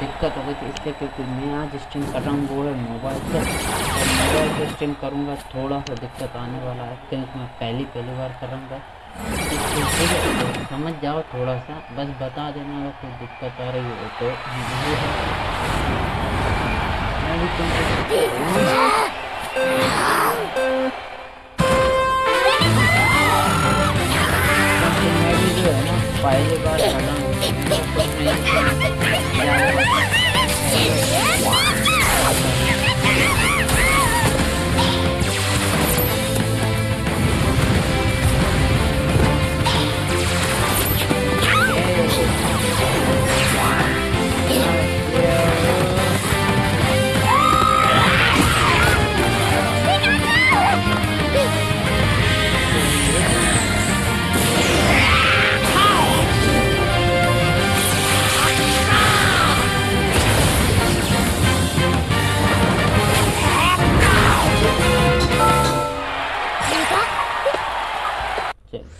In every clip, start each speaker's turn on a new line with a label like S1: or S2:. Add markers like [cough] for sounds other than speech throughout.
S1: दिक्कत हो गई थी इसलिए क्योंकि मैं आज स्ट्रीम कर रहा हूँ, वो है मोबाइल से और मोबाइल से स्ट्रीम करूँगा, थोड़ा सा दिक्कत आने वाला है, क्योंकि मैं पहली पहली बार करूँगा ठीक है तो समझ जाओ थोड़ा सा, बस बता देना अगर कोई दिक्कत आ रही हो तो। मैं भी मैं भी जो है ना पहली बार कर रहा हूँ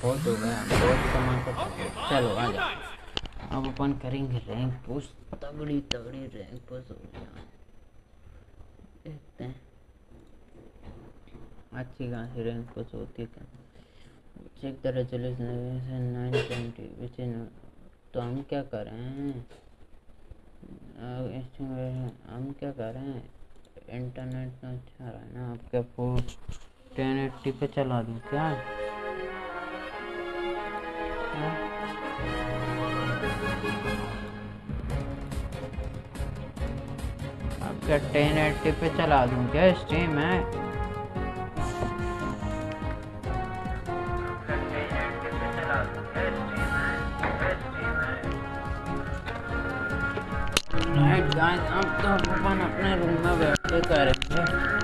S1: बहुत हो गया। बहुत कमा कर चलो, आ जाओ। अब अपन करेंगे रैंक पुश तगड़ी तगड़ी रैंक पुश हो गया। देखते हैं। अच्छी खासी रैंक पुश होती है check the resolution nine twenty which इन तो हम क्या कर हम क्या कर रहे हैं? इंटरनेट तो अच्छा रहा है ना आपका फ़ोन टेन एट्टी पे चला दूँ क्या? आपका टेन एट्टी पे चला दूँ क्या स्ट्रीम है राइट गाइस अब तो अपन अपने रूम में बैठ के करेंगे।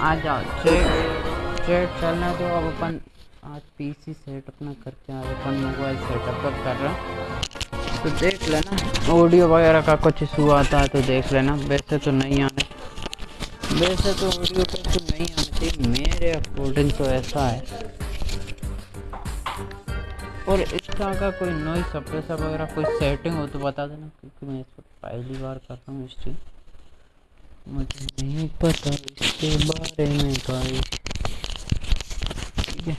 S1: आ जाओ चेट चेट चलना तो अब अपन आज पीसी सेट अपना करके आज अपन मोबाइल सेटअप कर रहे हैं। तो देख लेना ऑडियो वगैरह का कुछ इशू आता है तो देख लेना, वैसे तो नहीं आने, वैसे तो ऑडियो का तो नहीं आना चाहिए मेरे अकॉर्डिंग तो ऐसा है। और इसका अगर कोई नॉइस सप्रेसर वगैरह कोई सेटिंग हो तो बता देना, क्योंकि मैं इस पर पहली बार कर रहा हूँ स्ट्रीम मुझे नहीं पता इसके बारे में भाई। ठीक है।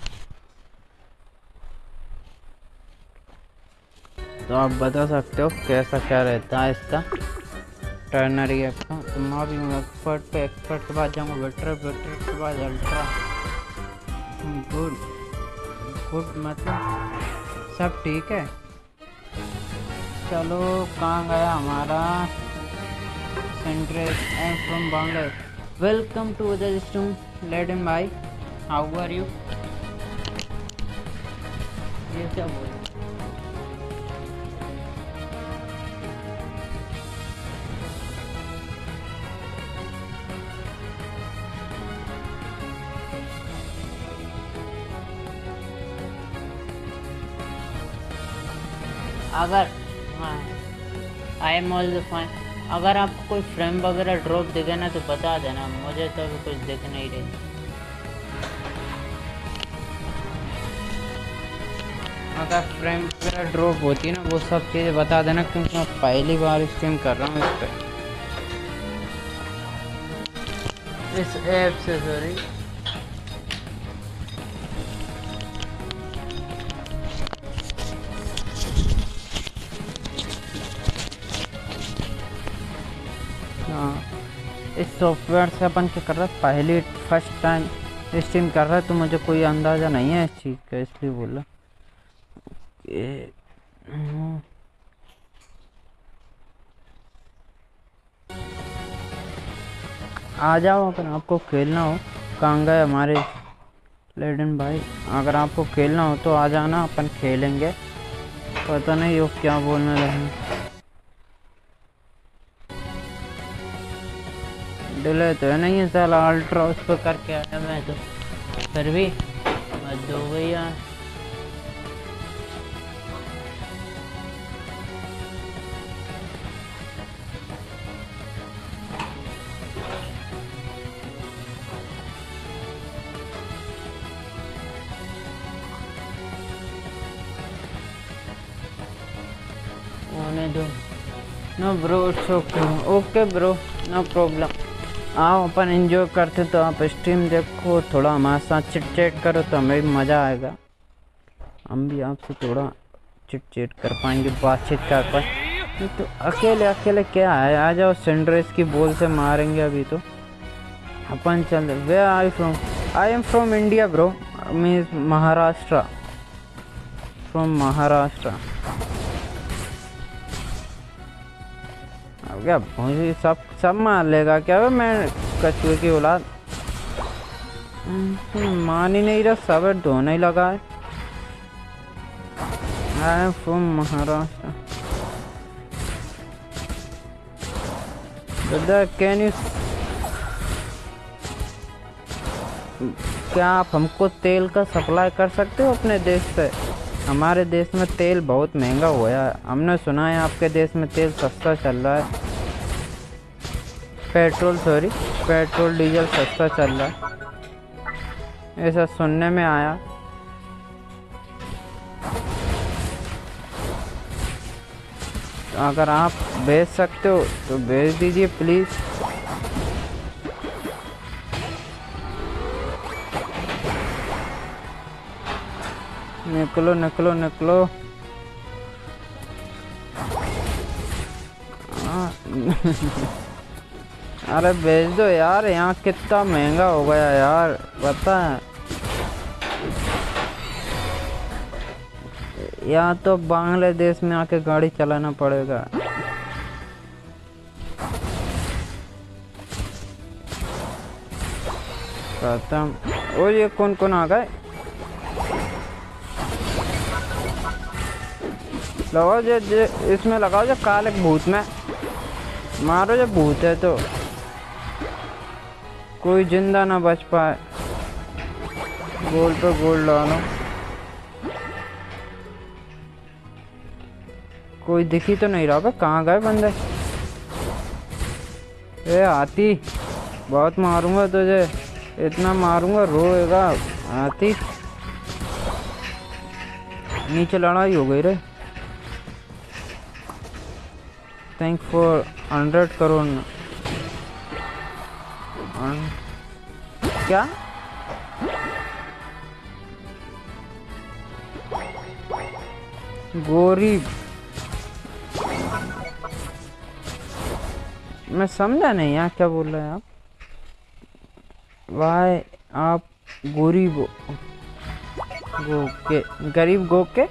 S1: तो आप बता सकते हो कैसा क्या रहता है इसका। टर्नरी ऐप का तो मैं भी एक्सपर्ट पे एक्सपर्ट के बाद जाऊँगा बेटर बेटर के बाद अल्ट्रा गुड फ़ूड मतलब सब ठीक है। चलो, कहाँ गया हमारा? सेंट्रेस and from Bombay welcome to other stream lead and bye how are you ये क्या बोल अगर हाँ आई एम ऑल फाइन अगर आपको कोई फ्रेम वगैरह ड्रॉप दिखे ना तो बता देना, मुझे तो अभी कुछ दिख नहीं रही। अगर फ्रेम वगैरह ड्रॉप होती है ना, वो सब चीज़ें बता देना, क्योंकि मैं पहली बार स्ट्रीम कर रहा हूँ इस पर इस ऐप से सॉरी इस सॉफ्टवेयर से अपन क्या कर रहा है? पहली फ़र्स्ट टाइम स्ट्रीम कर रहा है तो मुझे कोई अंदाज़ा नहीं है इस चीज़ का इसलिए बोला। हम्म, आ जाओ अगर आपको खेलना हो कहाँ गए हमारे लेडन भाई अगर आपको खेलना हो तो आ जाना अपन खेलेंगे। पता नहीं वो क्या बोलने लगे। डिले तो है नहीं है साला अल्ट्रा उस पर करके आया मैं तो। फिर भी मत दो। भैया no bro okay okay bro, no problem आओ, अपन एंजॉय करते तो आप स्ट्रीम देखो, थोड़ा हमारे साथ चिट चैट करो तो हमें भी मज़ा आएगा। हम भी आपसे थोड़ा चिट चैट कर पाएँगे, बातचीत कर पाए। तो अकेले अकेले क्या है? आ जाओ सेंड्रेस की बॉल से मारेंगे अभी तो। अपन चल वे I from I am from India bro means Maharashtra from Maharashtra अब क्या मुझे सब सब मार लेगा क्या? वे मैं कछुए की औलाद। हम्म, मान ही नहीं रहा सब धोने ही लगा है। महाराष्ट्र। ब्रदर कैन यू क्या आप हमको तेल का सप्लाई कर सकते हो अपने देश से? हमारे देश में तेल बहुत महँगा हुआ है। हमने सुना है आपके देश में तेल सस्ता चल रहा है। पेट्रोल, सॉरी, पेट्रोल, डीजल सस्ता चल रहा है। ऐसा सुनने में आया। तो अगर आप भेज सकते हो तो भेज दीजिए प्लीज़ निकलो निकलो निकलो। हाँ। [laughs] अरे भेज दो यार, यहाँ कितना महँगा हो गया यार, पता है। यहाँ तो बांग्लादेश में आके गाड़ी चलाना पड़ेगा। खत्म। ये कौन कौन आ गए? लगाओ जो इसमें लगाओ जो काले भूत में। मारो जो भूत है तो। कोई ज़िंदा ना बच पाए। गोल पे गोल डालो। कोई दिखी तो नहीं रहा बे कहाँ गए बंदे? ए, हाथी। बहुत मारूँगा तुझे। इतना मारूँगा, रोएगा हाथी। नीचे लड़ाई हो गई रे। थैंक फॉर हंड्रेड करोड़ क्या? गोरी मैं समझा नहीं यहाँ क्या बोल रहे हैं आप। वाई आप गोरी गो गो के, गरीब गो के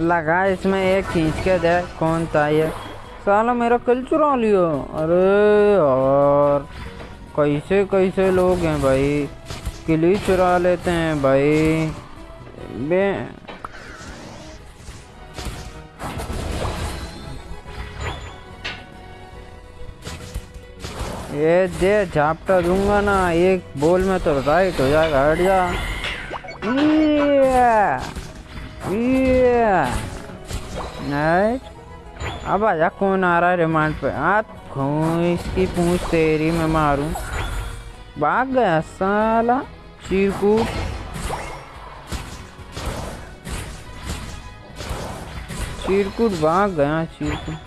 S1: लगा इसमें एक खींच के दे कौन था ये। साला मेरा कल चुरा लियो। अरे और कैसे कैसे लोग हैं भाई? किली चुरा लेते हैं भाई। बे ये दे, झापटा दूँगा ना, एक बॉल में तो राइट हो जाएगा, हट जा। अब आजा कौन आ रहा है रिमांड पे? हाथ इसकी पूछ तेरी मैं मारूं? भाग गया साला, चीरकूट। चीरकूट भाग गया, चीरकूट।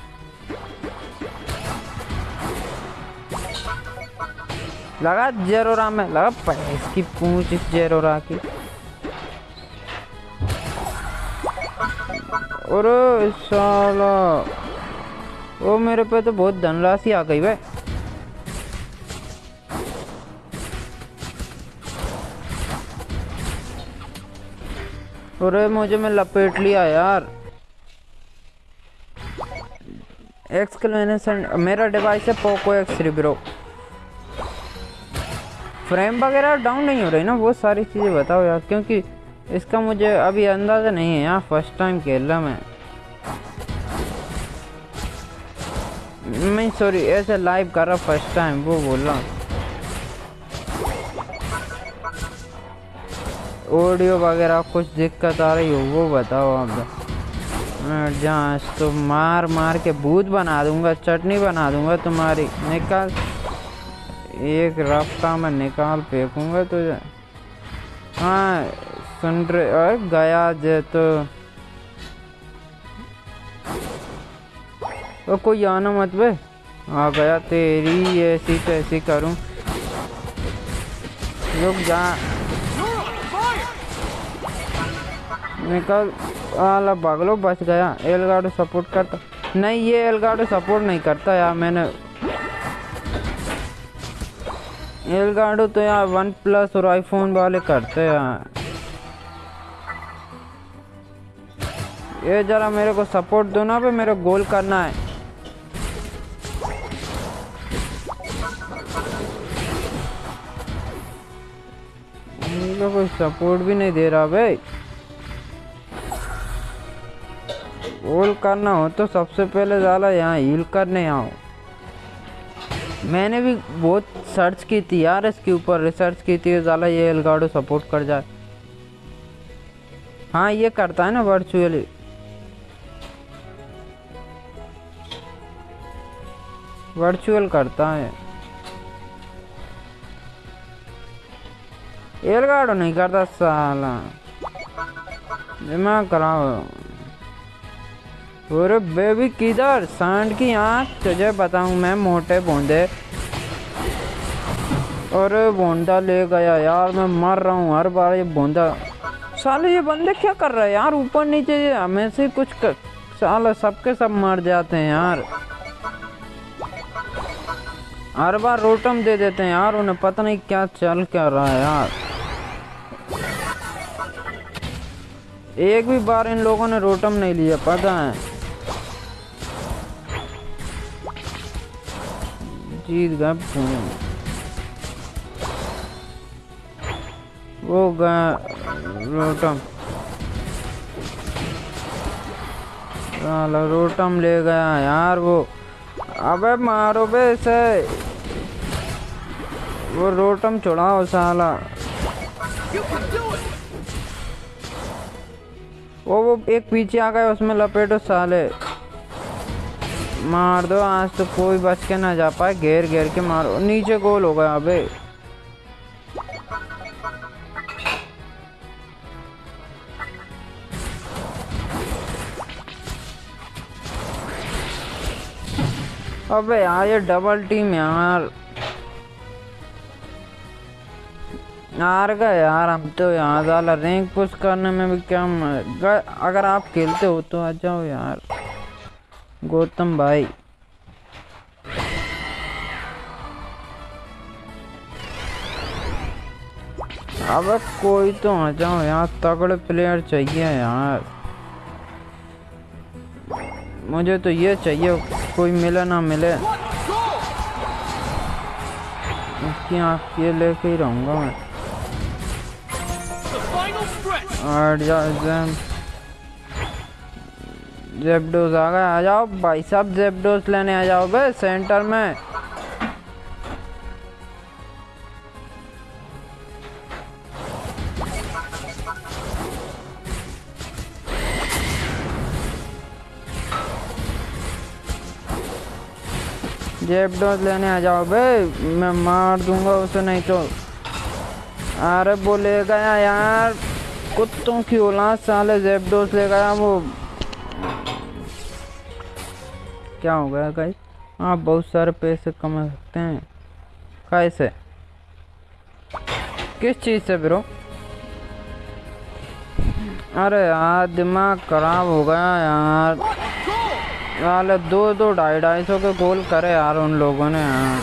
S1: लगा जेरोरा में, लगा इसकी पूछ इस जेरोरा की। अरे साला, ओ मेरे पे तो बहुत धनराशि आ गई भाई। अरे मुझे मैं लपेट लिया यार। एक्सक्लेनेशन मेरा डिवाइस है Poco X three bro frame वगैरह डाउन नहीं हो रही ना, वो सारी चीज़ें बताओ यार, क्योंकि इसका मुझे अभी अंदाज़ा नहीं है यार फ़र्स्ट टाइम खेल रहा मैं। मैं सॉरी ऐसे लाइव कर रहा फ़र्स्ट टाइम वो बोल रहा ऑडियो वगैरह कुछ दिक्कत आ रही हो, वो बताओ आप। जाँच तो मार मार के भूत बना दूँगा, चटनी बना दूँगा तुम्हारी, निकाल। एक रास्ता में निकाल फेंकूँगा तो हाँ सुन रहे और गया जे तो। कोई आना मत बे। आ गया तेरी, ऐसी ऐसी करूँ। रुक जा। निकल। आला भागलो बच गया। एलगाडो सपोर्ट करता। नहीं, ये एलगाडो सपोर्ट नहीं करता यार मैंने। एलगाडो तो यार वन प्लस और आईफोन वाले करते हैं। ये जरा मेरे को सपोर्ट दो ना पे मेरे गोल करना है। मुझे कोई सपोर्ट भी नहीं दे रहा भाई। गोल करना हो तो सबसे पहले ज़्यादा यहाँ हील करने आओ। मैंने भी बहुत सर्च की थी यार इसके ऊपर रिसर्च की थी, ज़्यादा ये एलगाडो सपोर्ट कर जाए हाँ ये करता है ना वर्चुअली वर्चुअल करता है। एलगाडो नहीं करता साला। दिमाग कराओ अरे बेबी किधर? सांड की आँख, तुझे बताऊँ मैं मोटे बूंदे। अरे बूंदा ले गया यार, मैं मर रहा हूँ हर बार ये बूंदा। साले, ये बंदे क्या कर रहे हैं यार? ऊपर नीचे हमें से कुछ कर साले, सबके सब मर जाते हैं यार। हर बार रोटम दे देते हैं यार, उन्हें पता नहीं क्या चल क्या रहा है यार। एक भी बार इन लोगों ने रोटम नहीं लिया, पता है। जीत गए वो गया रोटम। रोटम ले गया यार वो। अबे मारो बे इसे। वो रोटम चढ़ाओ साला। वो वो एक पीछे आ गया उसमें लपेटो साले। मार दो, आज तो कोई बच के ना जा पाए। घेर घेर के मारो। नीचे गोल हो गया अबे अबे यार, ये डबल टीम यार। हार गए यार हम तो यहाँ ज़्यादा। रैंक पुश करने में भी क्या अगर आप खेलते हो तो आ जाओ यार। गौतम भाई। अब कोई तो आ जाओ यहाँ तगड़े प्लेयर चाहिए यार। मुझे तो ये चाहिए कोई मिले ना मिले। इसकी आँख ये लेके ही रहूँगा मैं. और जेबडोज आ गए, आ जाओ। भाई साहब जेबडोज लेने आ जाओ बे सेंटर में। जेबडोज लेने आ जाओ बे, मैं मार दूँगा उसे, नहीं तो। अरे गया यार, कुत्तों की औलाद साले जेबडोस ले गया वो क्या हो गया गाइस आप बहुत सारे पैसे कमा सकते हैं। कैसे किस चीज़ से ब्रो अरे यार दिमाग खराब हो गया यार। साले दो दो ढाई ढाई सौ के गोल करे यार उन लोगों ने। यार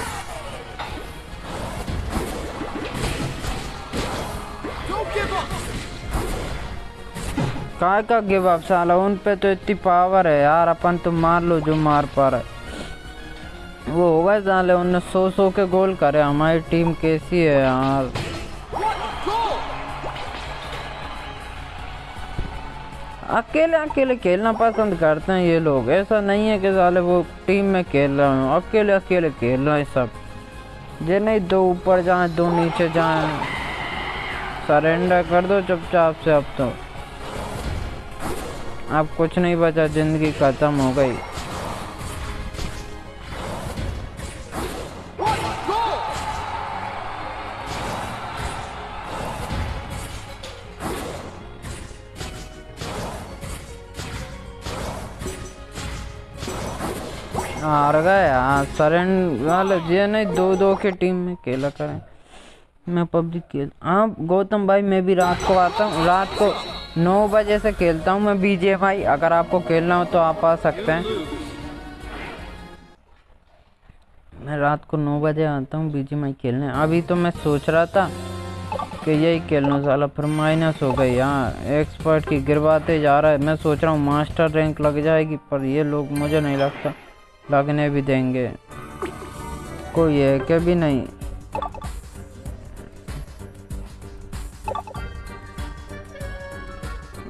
S1: काय का गिव अप साला उन पे तो इतनी पावर है यार, अपन तो मार लो जो मार पा रहे वो होगा साले उनने सौ सौ के गोल करे, हमारी टीम कैसी है यार? अकेले अकेले खेलना पसंद करते हैं ये लोग, ऐसा नहीं है कि साले वो टीम में खेल रहे हो। अकेले अकेले खेल रहे हैं सब। ये नहीं दो ऊपर जाए, दो नीचे जाए। सरेंडर कर दो चुपचाप से अब तो। अब कुछ नहीं बचा, ज़िंदगी खत्म हो गई। हार गए सरेंड वाले जी नहीं दो दो के टीम में खेला करें। मैं पबजी खेल हाँ गौतम भाई, मैं भी रात को आता हूँ, रात को नौ बजे से खेलता हूँ मैं बीजे भाई। अगर आपको खेलना हो तो आप आ सकते हैं। मैं रात को नौ बजे आता हूँ बीजे भाई खेलने। अभी तो मैं सोच रहा था कि यही खेलना साला फिर माइनस हो गई यार। एक्सपर्ट की गिरवाते जा रहा है। मैं सोच रहा हूँ मास्टर रैंक लग जाएगी, पर ये लोग मुझे नहीं लगता। लगने भी देंगे। कोई है क्या? भी नहीं।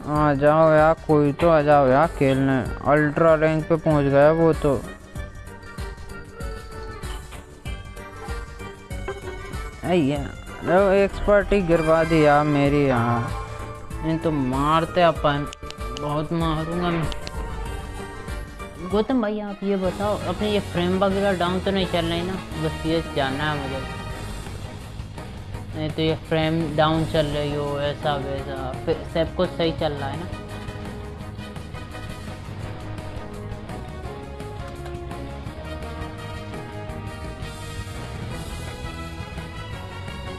S1: आ जाओ यार, कोई तो आ जाओ यार खेलने। अल्ट्रा रैंक पे पहुँच गया वो तो। यार एक्सपर्ट ही गिरवा दी यार मेरी यहाँ। नहीं तो मारते अपन, बहुत मारूँगा मैं। गौतम भाई, आप ये बताओ, अपने ये फ्रेम वगैरह डाउन तो नहीं चल रही ना? बस ये जानना है मुझे। नहीं तो ये फ्रेम डाउन चल रही हो, ऐसा वैसा। फिर सब कुछ सही चल रहा है ना?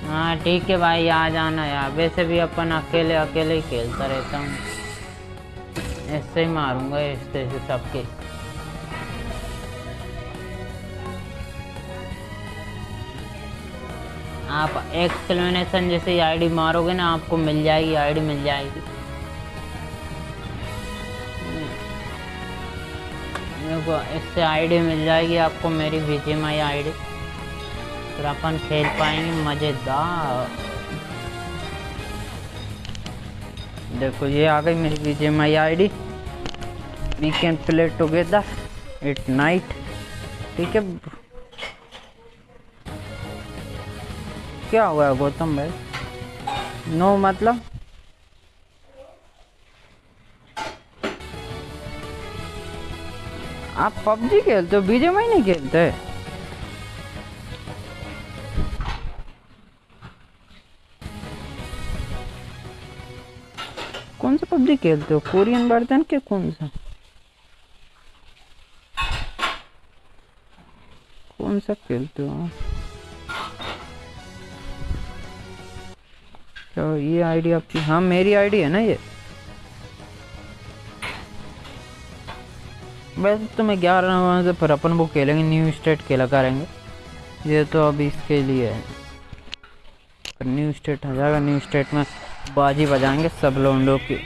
S1: हाँ ठीक है भाई, आ जाना यार। वैसे भी अपन अकेले अकेले ही खेलता रहता हूँ। ऐसे ही मारूँगा इस तरह से सबके। एक्सप्लेनेशन जैसे आईडी मारोगे ना, आपको मिल जाएगी आईडी मिल जाएगी। देखो, इससे आईडी मिल जाएगी आपको, मेरी बीजीएम आई आईडी फिर अपन खेल पाएँगे, मज़ेदार। देखो, ये आ गई मेरी BGMI ID we can play together it night ठीक है क्या हुआ गौतम भाई? नो मतलब? आप पबजी खेलते हो? बीजे में नहीं खेलते? कौन सा पबजी खेलते हो? कोरियन वर्जन के कौन सा? कौन सा खेलते हो तो ये आईडी आपकी हाँ मेरी आईडी है ना ये? वैसे तो मैं ग्यारह नवंबर से फिर अपन वो खेलेंगे न्यू स्टेट खेला करेंगे। ये तो अभी इसके लिए है। न्यू स्टेट आ जाएगा न्यू स्टेट में बाजी बजाएँगे सब लोंडो की।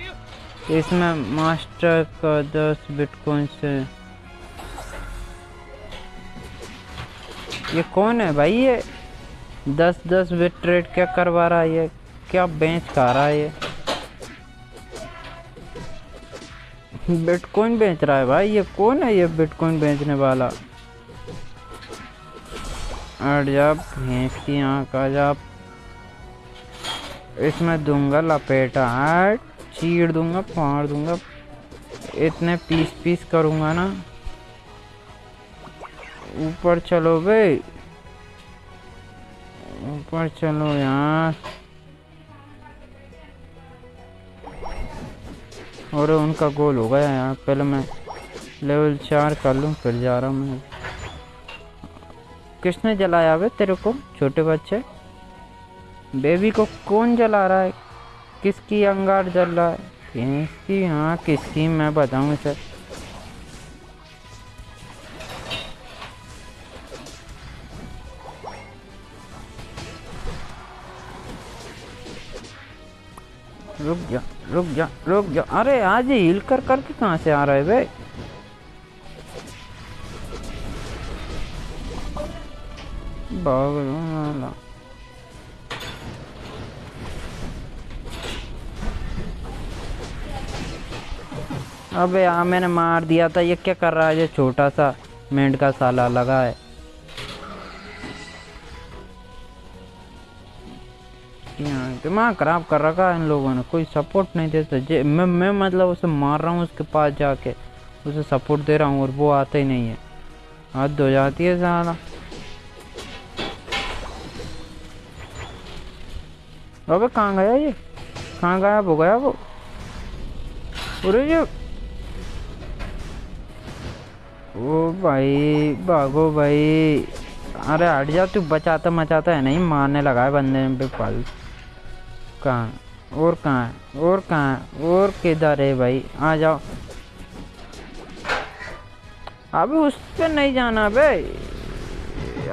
S1: इसमें मास्टर का दस बिटकॉइन से ये कौन है भाई ये? दस दस बिट ट्रेड क्या करवा रहा है ये? क्या बेच खा रहा है ये? बिटकॉइन बेच रहा है भाई, ये कौन है ये बिटकॉइन बेचने वाला? अट जा भैंस की आँख आ जा इसमें दूँगा लपेटा हट चीड़ दूँगा, फाड़ दूँगा। इतने पीस पीस करूँगा ना। ऊपर चलो भाई। ऊपर चलो यार। और उनका गोल हो गया यार पहले मैं लेवल चार कर लूँ, फिर जा रहा हूँ मैं। किसने जलाया वे तेरे को, छोटे बच्चे? बेबी को कौन जला रहा है? किसकी अंगार जल रहा है? किसकी? हाँ किसकी? मैं बताऊँ सर रुक जा। रुक जा रुक जा। अरे, आज हिल कर करके कहाँ से आ रहा है भाई? अबे हाँ मैंने मार दिया था। ये क्या कर रहा है? ये छोटा सा मेंढ का साला लगा है। यहाँ दिमाग खराब कर रखा है इन लोगों ने। कोई सपोर्ट नहीं देता जे मैं मैं मतलब उसे मार रहा हूँ उसके पास जाके। उसे सपोर्ट दे रहा हूँ और वो आता ही नहीं है। हद हो जाती है साला। अबे कहाँ गया ये? कहाँ गायब हो गया वो? अरे ये ओ भाई, भागो भाई। अरे हट जा, तू बचाता मचाता है नहीं, मारने लगा है बंदे पे पल कहाँ? और कहाँ? और कहाँ? और किधर है भाई? आ जाओ। अबे उस पे नहीं जाना बे।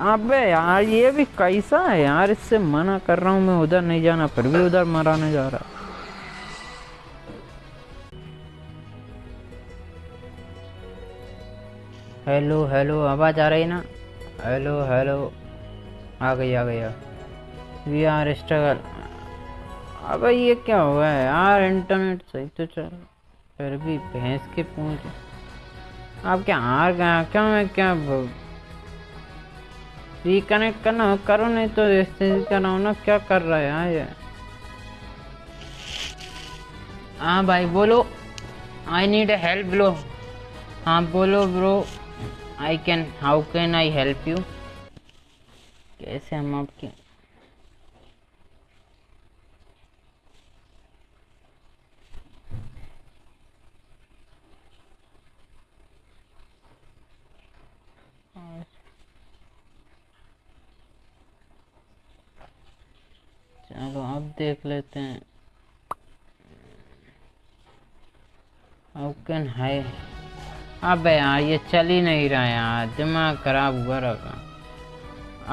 S1: अबे यार, ये भी कैसा है यार? इससे मना कर रहा हूँ मैं, उधर नहीं जाना, फिर भी उधर मराने जा रहा। हेलो हेलो, आवाज़ आ रही ना? Hello hello. आ गई आ गई वी आर स्ट्रगल अबे ये क्या हुआ है? यार इंटरनेट सही तो चल फिर भी भैंस के पूछ। आप क्या हार गया? क्या मैं क्या रिकनेक्ट करना करो नहीं तो एक्सचेंज कराओ ना क्या कर रहा है यार ये? हाँ भाई, बोलो। आई नीड हेल्प ब्रो हाँ बोलो bro I can how can I help you कैसे हम आपके चलो अब देख लेते हैं। हाउ कैन हाई अबे यार, ये चल ही नहीं रहा यार। दिमाग खराब हुआ रखा।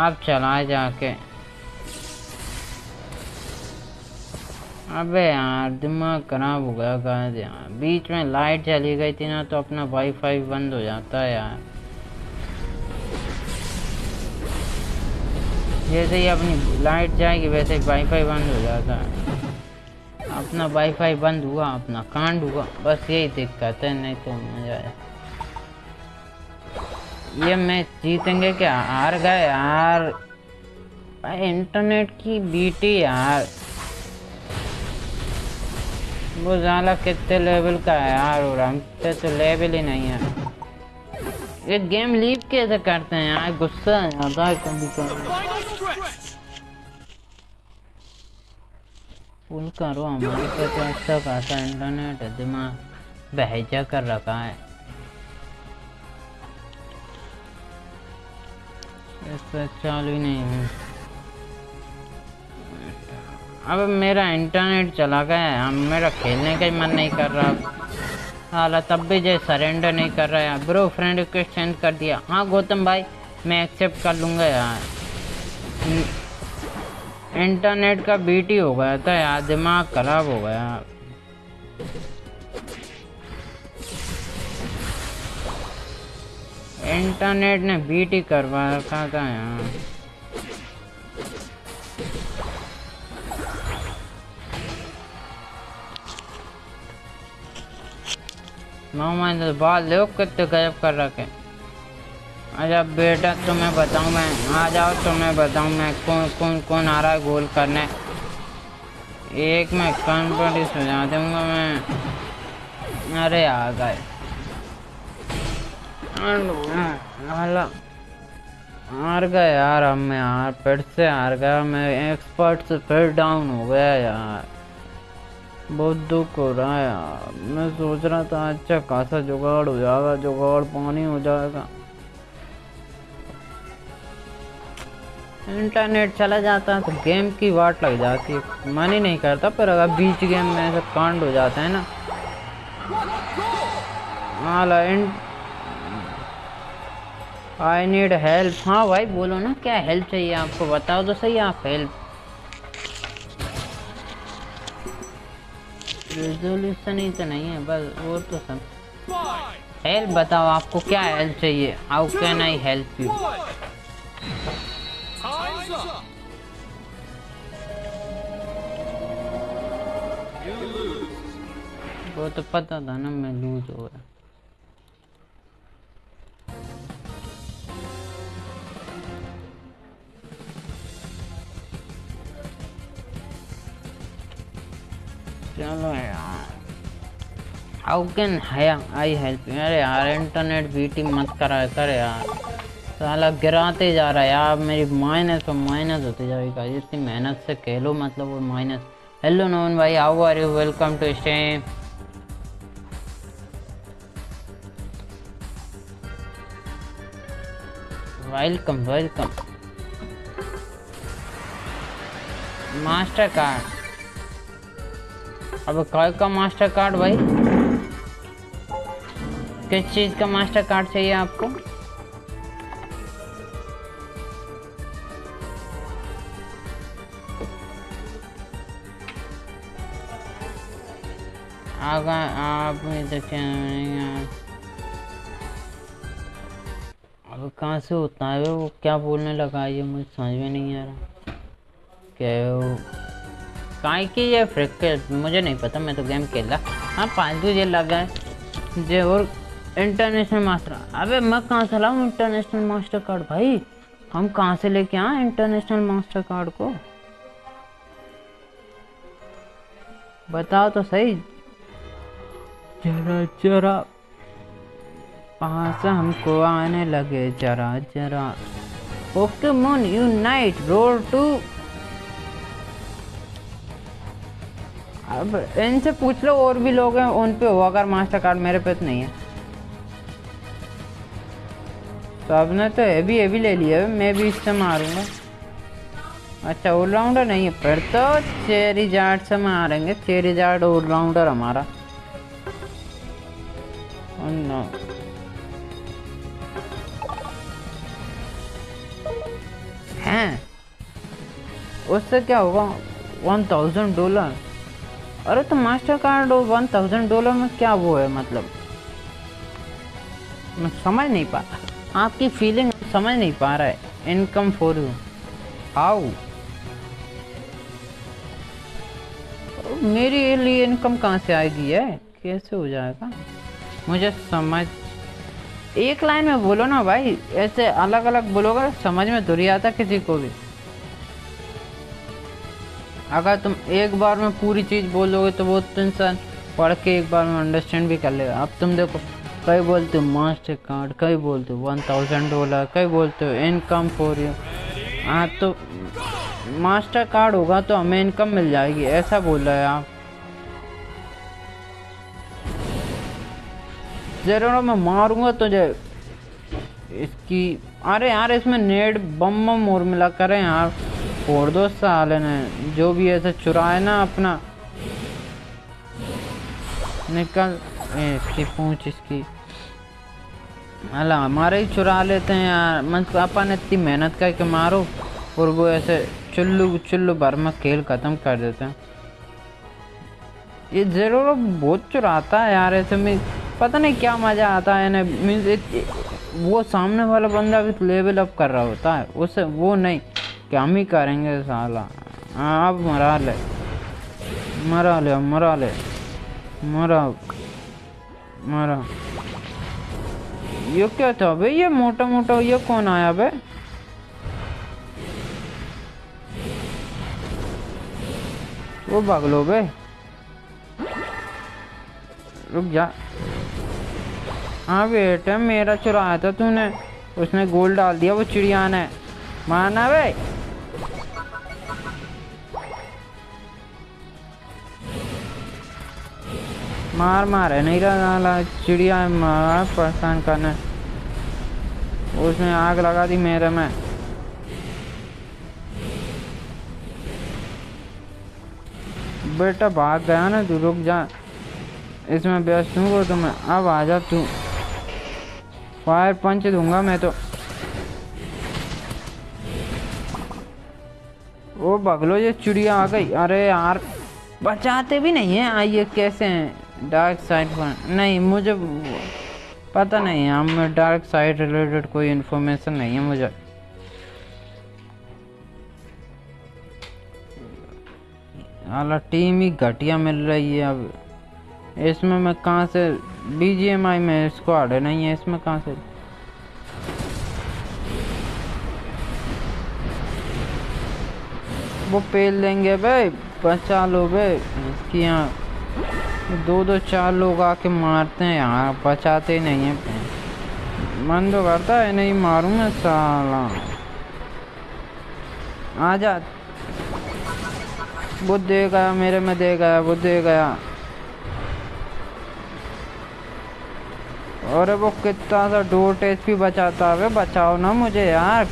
S1: अब चला जाके। अबे यार, दिमाग खराब हो गया यार। बीच में लाइट चली गई थी ना तो अपना वाईफाई बंद हो जाता है यार। जैसे ही अपनी लाइट जाएगी, वैसे वाईफाई बंद हो जाता है। अपना वाईफाई बंद हुआ, अपना कांड हुआ, बस यही दिक्कत है नहीं तो मज़ा है ये मैच जीतेंगे क्या? हार गए यार। भाई, इंटरनेट की बीटी यार। वो ज़्यादा कितने लेवल का है यार, और हम तो लेवल ही नहीं है। ये गेम लीव कैसे करते हैं यार? गुस्सा है कभी. फुल करो, हमारे पे तो अच्छा खासा इंटरनेट है, दिमाग बहजा कर रखा है। इससे चालू ही नहीं है। अब मेरा इंटरनेट चला गया है, हम मेरा खेलने का ही मन नहीं कर रहा। हाल तब भी जो सरेंडर नहीं कर रहा है। ब्रो फ्रेंड रिक्वेस्ट सेंड कर दिया। हाँ गौतम भाई, मैं एक्सेप्ट कर लूँगा यार। इंटरनेट का बीटी हो गया था यार, दिमाग खराब हो गया। इंटरनेट ने बीटी करवा रखा था यार? मोहम्मद बाल देखो कितने गजब कर रखे अच्छा बेटा तुम्हें बताऊँ मैं, आ जाओ तुम्हें बताऊँ मैं कौन कौन कौन आ रहा है गोल करने। एक में कॉन्फिडेंस सुझा दूँगा मैं। अरे आ गए। हार गए यार, अब मैं यार फिर से हार गया, मैं एक्सपर्ट से फिर डाउन हो गया यार। बहुत दुख हो रहा है यार। मैं सोच रहा था अच्छा खासा जुगाड़ हो जाएगा, जुगाड़ पानी हो जाएगा। इंटरनेट चला जाता है तो गेम की वाट लग जाती है। मन ही नहीं करता, पर अगर बीच गेम में ऐसा कांड हो जाता है ना। हाला आई नीड हेल्प हाँ भाई, बोलो ना, क्या हेल्प चाहिए आपको? बताओ तो सही आप हेल्प रेजोल्यूशन ही तो नहीं है, बस और तो सब। हेल्प बताओ, आपको क्या हेल्प चाहिए? How can I help you. वो तो पता था ना मैं लूज हो गया चलो यार। हाउ कैन आई हेल्प अरे यार इंटरनेट बीटी मत करा, कर यार। साला गिराते जा रहा है यार, मेरी माइनस और माइनस होती जाएगा इतनी मेहनत से खेलो मतलब वो माइनस हेलो नोन भाई how are you welcome to stream welcome welcome Mastercard अब कल का मास्टर कार्ड भाई। किस चीज़ का मास्टर कार्ड चाहिए आपको? आप देखें अब कहाँ से होता है वो? क्या बोलने लगा ये? मुझे समझ में नहीं आ रहा। क्या काय की ये फ्रिक मुझे नहीं पता, मैं तो गेम खेल रहा। हाँ पाँच बजे लगा है जे और इंटरनेशनल मास्टर अबे, मैं कहाँ से लाऊँ इंटरनेशनल मास्टर कार्ड भाई? हम कहाँ से लेके आए इंटरनेशनल मास्टर कार्ड को? बताओ तो सही। जरा जरा। पास हमको आने लगे, जरा जरा। ओके मोन यूनाइट रोड टू अब इनसे पूछ लो, और भी लोग हैं, उन पे हो, अगर मास्टर कार्ड मेरे पे तो नहीं है। तो आपने तो ये भी ये भी ले लिया है, मैं भी इससे मारूँगा। अच्छा ऑलराउंडर नहीं है फिर तो चेरी जाट से मारेंगे। चेरी जाट ऑलराउंडर हमारा। Oh हैं? उससे क्या होगा? वन थाउज़ेंड डॉलर अरे तो master card one thousand dollar में क्या वो है मतलब? मैं समझ नहीं पा आपकी फीलिंग समझ नहीं पा रहा है। इनकम फॉर यू हाउ मेरे लिए इनकम कहाँ से आएगी है? कैसे हो जाएगा? मुझे समझ एक लाइन में बोलो ना भाई। ऐसे अलग अलग बोलोगे, समझ में दूरी आता किसी को भी। अगर तुम एक बार में पूरी चीज़ बोलोगे तो वो तो इंसान पढ़ के एक बार में अंडरस्टैंड भी कर लेगा। अब तुम देखो, कई बोलते हो मास्टर कार्ड कई बोलते हो वन थाउज़ेंड डॉलर कई बोलते हो इनकम फॉर यू हाँ तो मास्टर कार्ड होगा तो हमें इनकम मिल जाएगी, ऐसा बोल रहे हैं आप। ज़रूर मैं मारूँगा तुझे। इसकी, अरे यार, इसमें नेट बम बम और मिला करें यार। फोड़ दो साले ने, जो भी ऐसे चुराए ना अपना। निकल इसकी पूछ, इसकी। अला हमारे ही चुरा लेते हैं यार। मन अपन इतनी मेहनत करके मारो, और वो ऐसे चुल्लू चुल्लू भर में खेल ख़त्म कर देते हैं। ये ज़रूर बहुत चुराता है यार, ऐसे में पता नहीं क्या मज़ा आता है मीन्स वो सामने वाला बंदा भी लेवल अप कर रहा होता है, उसे वो नहीं। कि हम ही करेंगे साला? हाँ अब मरा ले। मरा ले मरा ले। मरा। मरा। ये क्या था भाई? ये मोटा मोटा ये कौन आया बे? वो बगलो बे। रुक जा। हाँ बेटा, मेरा चुराया था तूने। उसने गोल डाल दिया, वो चिड़िया ने। मारना बे। मार मार है, नहीं रहा चिड़िया मार परेशान करने। उसने आग लगा दी मेरे में। बेटा भाग गया ना तू, रुक जा। इसमें व्यस्त हूँ तो मैं। अब आ जा तू। फायर पंच दूँगा मैं तो। ओ बगलो, ये चिड़िया आ गई। अरे यार, बचाते भी नहीं है, आइए कैसे हैं? डार्क साइड नहीं, मुझे पता नहीं हम डार्क साइड रिलेटेड कोई इन्फॉर्मेशन नहीं है मुझे। हालाँकि टीम ही घटिया मिल रही है अब। इसमें मैं कहाँ से बीजीएमआई में स्क्वाड है, नहीं है इसमें कहाँ से? वो पेल देंगे भाई, बचा लो भाई, इसकी यहाँ दो दो चार लोग आके मारते हैं यहाँ बचाते नहीं है। मन तो करता है नहीं मारूं मैं साला। आ जा वो दे गया, मेरे में दे गया वो दे गया। अरे वो कितना सा डोर टेस्ट भी बचाता है। बचाओ ना मुझे यार।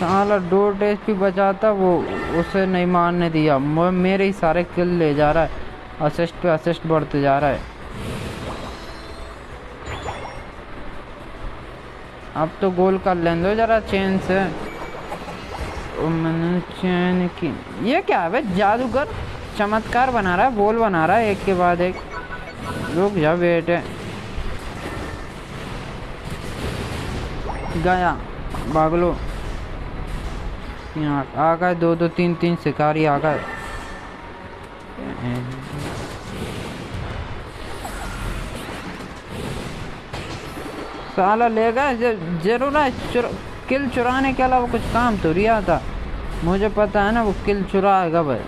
S1: साला डोट एचपी बचाता वो उसे नहीं मारने दिया। मेरे ही सारे किल ले जा रहा है। असिस्ट पे असिस्ट बढ़ते जा रहा है। अब तो गोल कर लें दो जरा चेन से। मैंने चैन की। ये क्या है? जादूगर चमत्कार बना रहा है बोल बना रहा है एक के बाद एक। रुक जा बेटे गया। बागलो यहाँ आ गए दो दो तीन तीन शिकारी आ गए। साला ले गए ज़रूर चुर, किल चुराने के अलावा कुछ काम तो रिया था मुझे पता है ना वो किल चुराएगा भाई।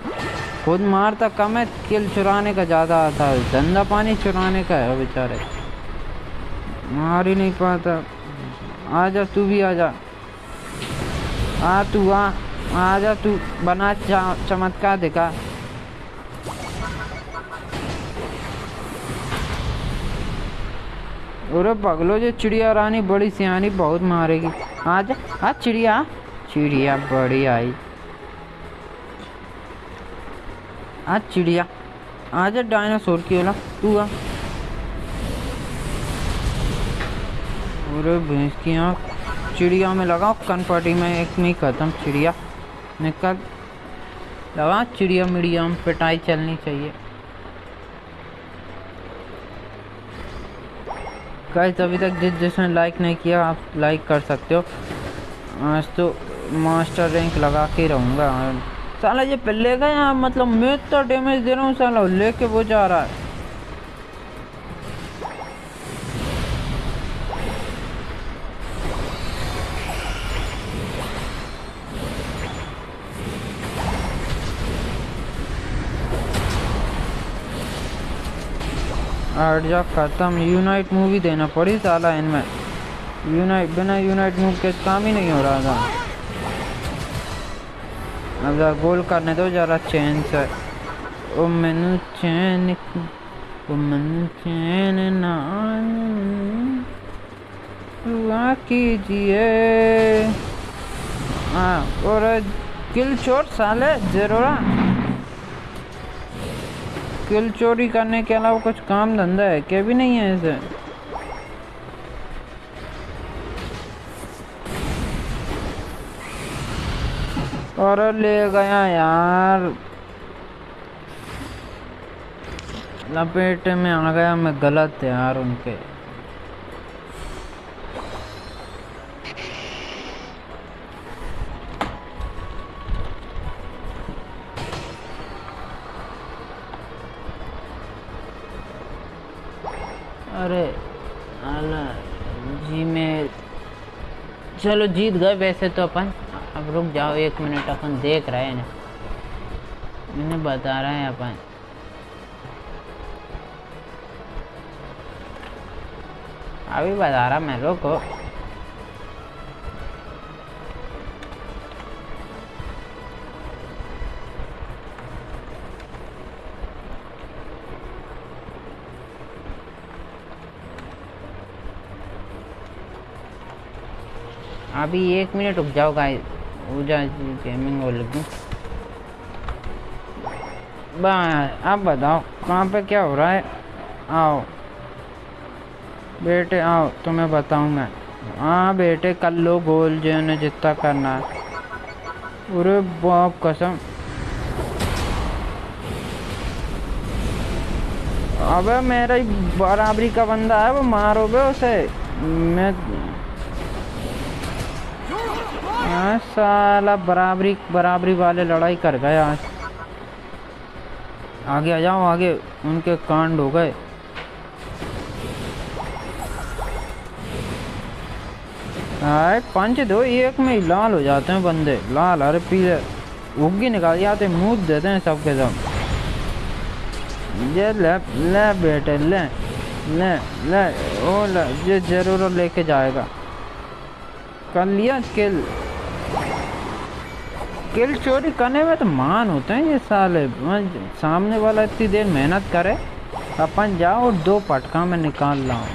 S1: खुद मारता कम है किल चुराने का ज़्यादा आता है धंधा पानी चुराने का है बेचारे। मार ही नहीं पाता। आ जा तू भी आ जा आ, तू आ आ जा, तू बना चमत्कार दिखा। अरे पगलो जो चिड़िया रानी, बड़ी सियानी बहुत मारेगी। आज आज चिड़िया चिड़िया बड़ी आई। आज चिड़िया आज डायनासोर की वाला तू आ। अरे भैंस की आँख चिड़िया में लगाओ कनपटी में एक में खत्म। चिड़िया निकल। लगा चिड़िया मिड़िया में पिटाई चलनी चाहिए। गाइस अभी तक जिस जिसने लाइक नहीं किया, आप लाइक कर सकते हो। आज तो मास्टर रैंक लगा के रहूँगा। साला ये पहले का यहाँ मतलब मैं तो डैमेज दे रहा हूँ साला, लेके वो जा रहा है। आठ जा खत्म। यूनाइट मूवी देना पड़ी साला इनमें। यूनाइट बिना यूनाइट मूव के काम ही नहीं हो रहा था। अब जरा गोल करने दो जरा चैन से। ओ मैनू चैन ओ मैनू चैन ना दुआ कीजिए। हाँ और किल चोर साले, जरूरा। किल चोरी करने के अलावा कुछ काम धंधा है? क्या भी नहीं है इसे और ले गया यार। लपेट में आ गया मैं गलत यार उनके। चलो जीत गए वैसे तो अपन। अब रुक जाओ, एक मिनट अपन देख रहे हैं। इन्हें बता रहे हैं अपन। अभी बता रहा मैं, रुको। अभी एक मिनट रुक जाओ गेमिंग लगी अब बताओ, कहाँ पे क्या हो रहा है? आओ। बेटे, आओ, तुम्हें बताऊँ मैं। हाँ बेटे, कल लो गोल जो ने जितना करना है। अरे बाप कसम। अबे मेरा बराबरी का बंदा है, वो मारोगे उसे? मैं साला बराबरी बराबरी वाले लड़ाई कर गए आज। आगे आ जाओ, आगे उनके कांड हो गए। हाय पंच दो, एक में लाल हो जाते हैं बंदे। लाल, अरे पीले। उगी निकाल जाते मुँह देते हैं सबके सब। ये ले ले बेटे, ले ले ले, ओ ले, ये ज़रूर लेके जाएगा। कर लिया किल किल चोरी करने में तो मान होते हैं ये साले। सामने वाला इतनी देर मेहनत करे, अपन जाओ और दो पटका में निकाल लाओ।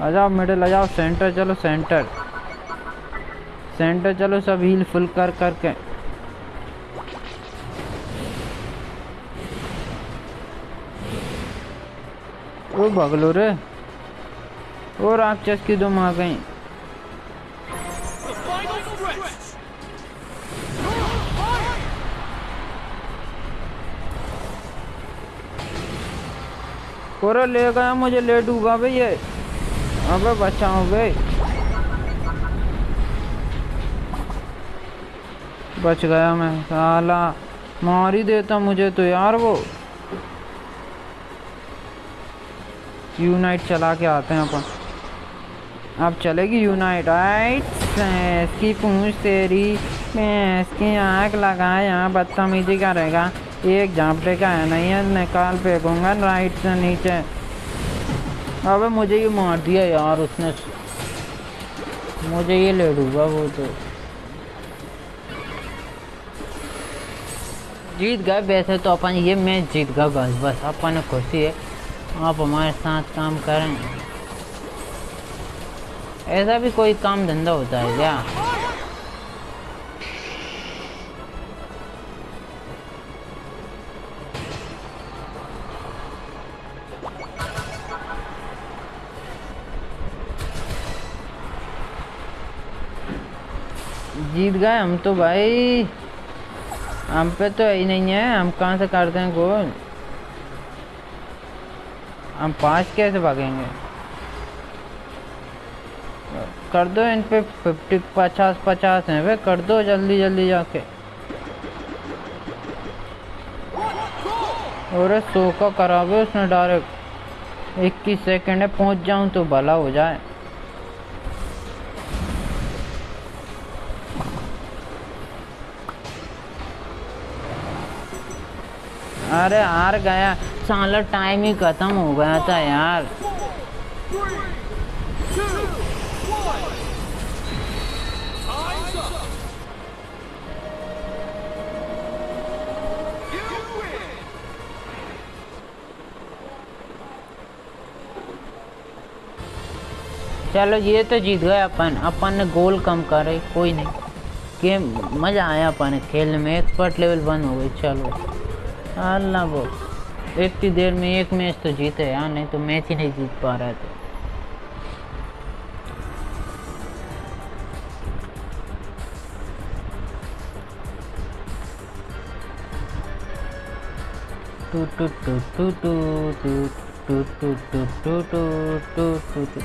S1: आ जाओ मिडिल आ जाओ सेंटर चलो सेंटर सेंटर चलो सब हील फुल कर करके। ओ भगलो रे। और राक्षस की दो आ गई। कोरो ले गया, मुझे ले डूबा भाई ये। अबे बचाओ बे बच गया मैं, साला। मार ही देता मुझे तो यार वो। यूनाइट चला के आते हैं अपन। अब चलेगी यूनाइट आइट की पूछ तेरी मैं इसकी आँख लगा यहाँ बदतमीजी करेगा। एक झापटे का है नहीं है, निकाल फेंकूँगा राइट से नीचे। अबे मुझे ये मार दिया यार उसने। मुझे ये ले डूबा वो तो। जीत गए वैसे तो अपन, ये मैच जीत गए बस बस अपन खुशी है। आप हमारे साथ काम करें। ऐसा भी कोई काम धंधा होता है क्या? जीत गए हम तो भाई। हम पे तो ही नहीं है, हम कहाँ से करते हैं गोल? हम पाँच कैसे भागेंगे? कर दो इन पे फिफ्टी पचास पचास हैं, वे कर दो जल्दी जल्दी जाके। और सो का करावे उसने डायरेक्ट। इक्कीस सेकेंड है, पहुँच जाऊँ तो भला हो जाए। अरे हार गया। साला टाइम ही खत्म हो गया था यार. चलो ये तो जीत गए अपन। अपन ने गोल कम करे, कोई नहीं। गेम मज़ा आया अपन खेलने में। एक्सपर्ट लेवल वन हो गई, चलो। अल्लाह एक इतनी देर में एक मैच तो जीते यार नहीं तो मैच ही नहीं जीत पा रहा था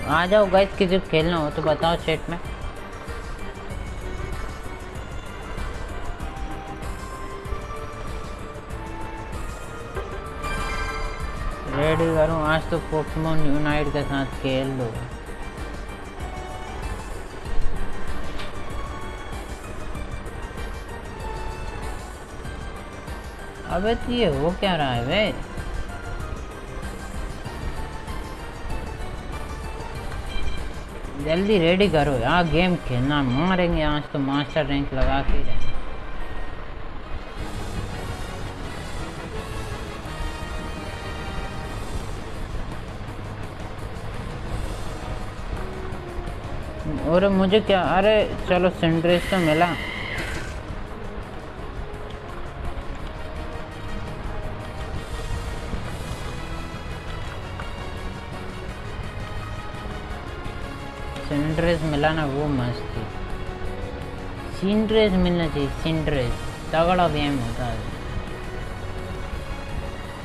S1: आ जाओ गाइस किसी खेलना हो तो बताओ चैट में रेडी करूँ। आज तो पोकेमोन यूनाइट के साथ खेल लो। अबे तो ये हो क्या रहा है बे जल्दी रेडी करो यार गेम खेलना। मारेंगे आज तो मास्टर रैंक लगा के। ही और मुझे क्या? अरे चलो सिंड्रेस तो मिला। सिंड्रेस मिला ना, वो मस्त थी। सिंड्रेस मिलना चाहिए सिंड्रेस तगड़ा गेम होता है।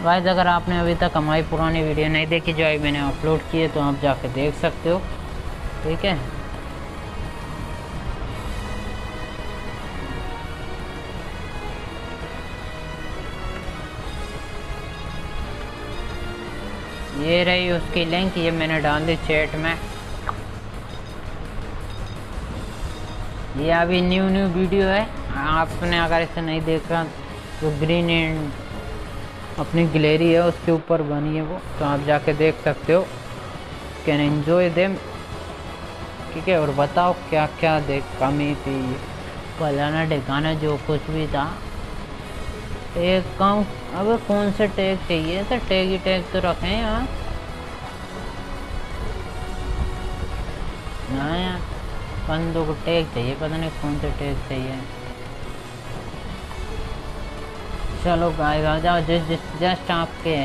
S1: गाइस अगर आपने अभी तक हमारी पुरानी वीडियो नहीं देखी, जो मैंने अपलोड किए तो आप जाके देख सकते हो। ठीक है? ये रही उसकी लिंक ये मैंने डाल दी चैट में। ये अभी न्यू न्यू वीडियो है। आपने अगर इसे नहीं देखा तो ग्रीन एंड अपनी गैलरी है, उसके ऊपर बनी है वो तो आप जाके देख सकते हो। कैन एंजॉय देम ठीक है, और बताओ क्या क्या देख, कमी थी फलाना ठिकाना जो कुछ भी था टेक कम, अब कौन से टैग चाहिए? तो टैग ही टैग तो रखें यहाँ ना बंदों को टेक चाहिए, पता नहीं कौन से टेक चाहिए। चलो आ जाओ जस्ट जस्ट आपके।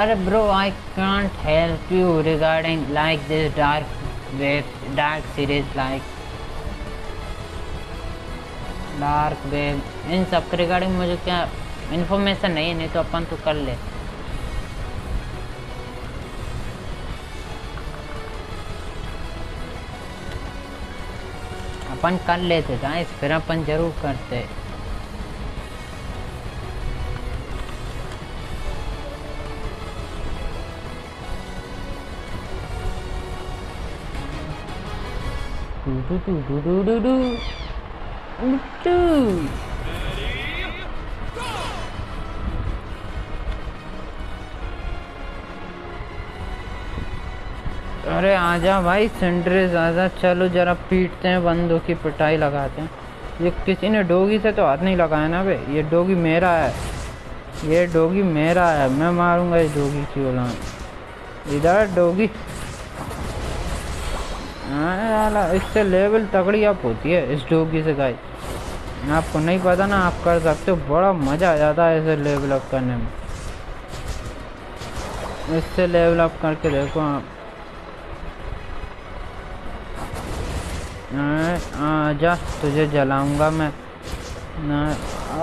S1: अरे bro I can't help you regarding like this dark web dark series like dark web इन सब के रिगार्डिंग मुझे क्या इन्फॉर्मेशन नहीं है, नहीं तो अपन तो कर ले। अपन कर लेते गाइस फिर अपन ज़रूर करते। do do do do do do do अरे आजा भाई सेंड्रेस आजा चलो जरा पीटते हैं, बंदों की पिटाई लगाते हैं। ये किसी ने डोगी से तो हाथ नहीं लगाया ना बे ये डोगी मेरा है। ये डोगी मेरा है। मैं मारूँगा इस डोगी की उलान इधर डोगी। इससे लेवल तगड़ी अप होती है इस डोगी से गाय आपको नहीं पता ना, आप कर सकते हो। बड़ा मज़ा आ जाता है इसे लेवल अप करने में। इससे लेवल अप करके देखो आप। आजा तुझे जलाऊँगा मैं। ना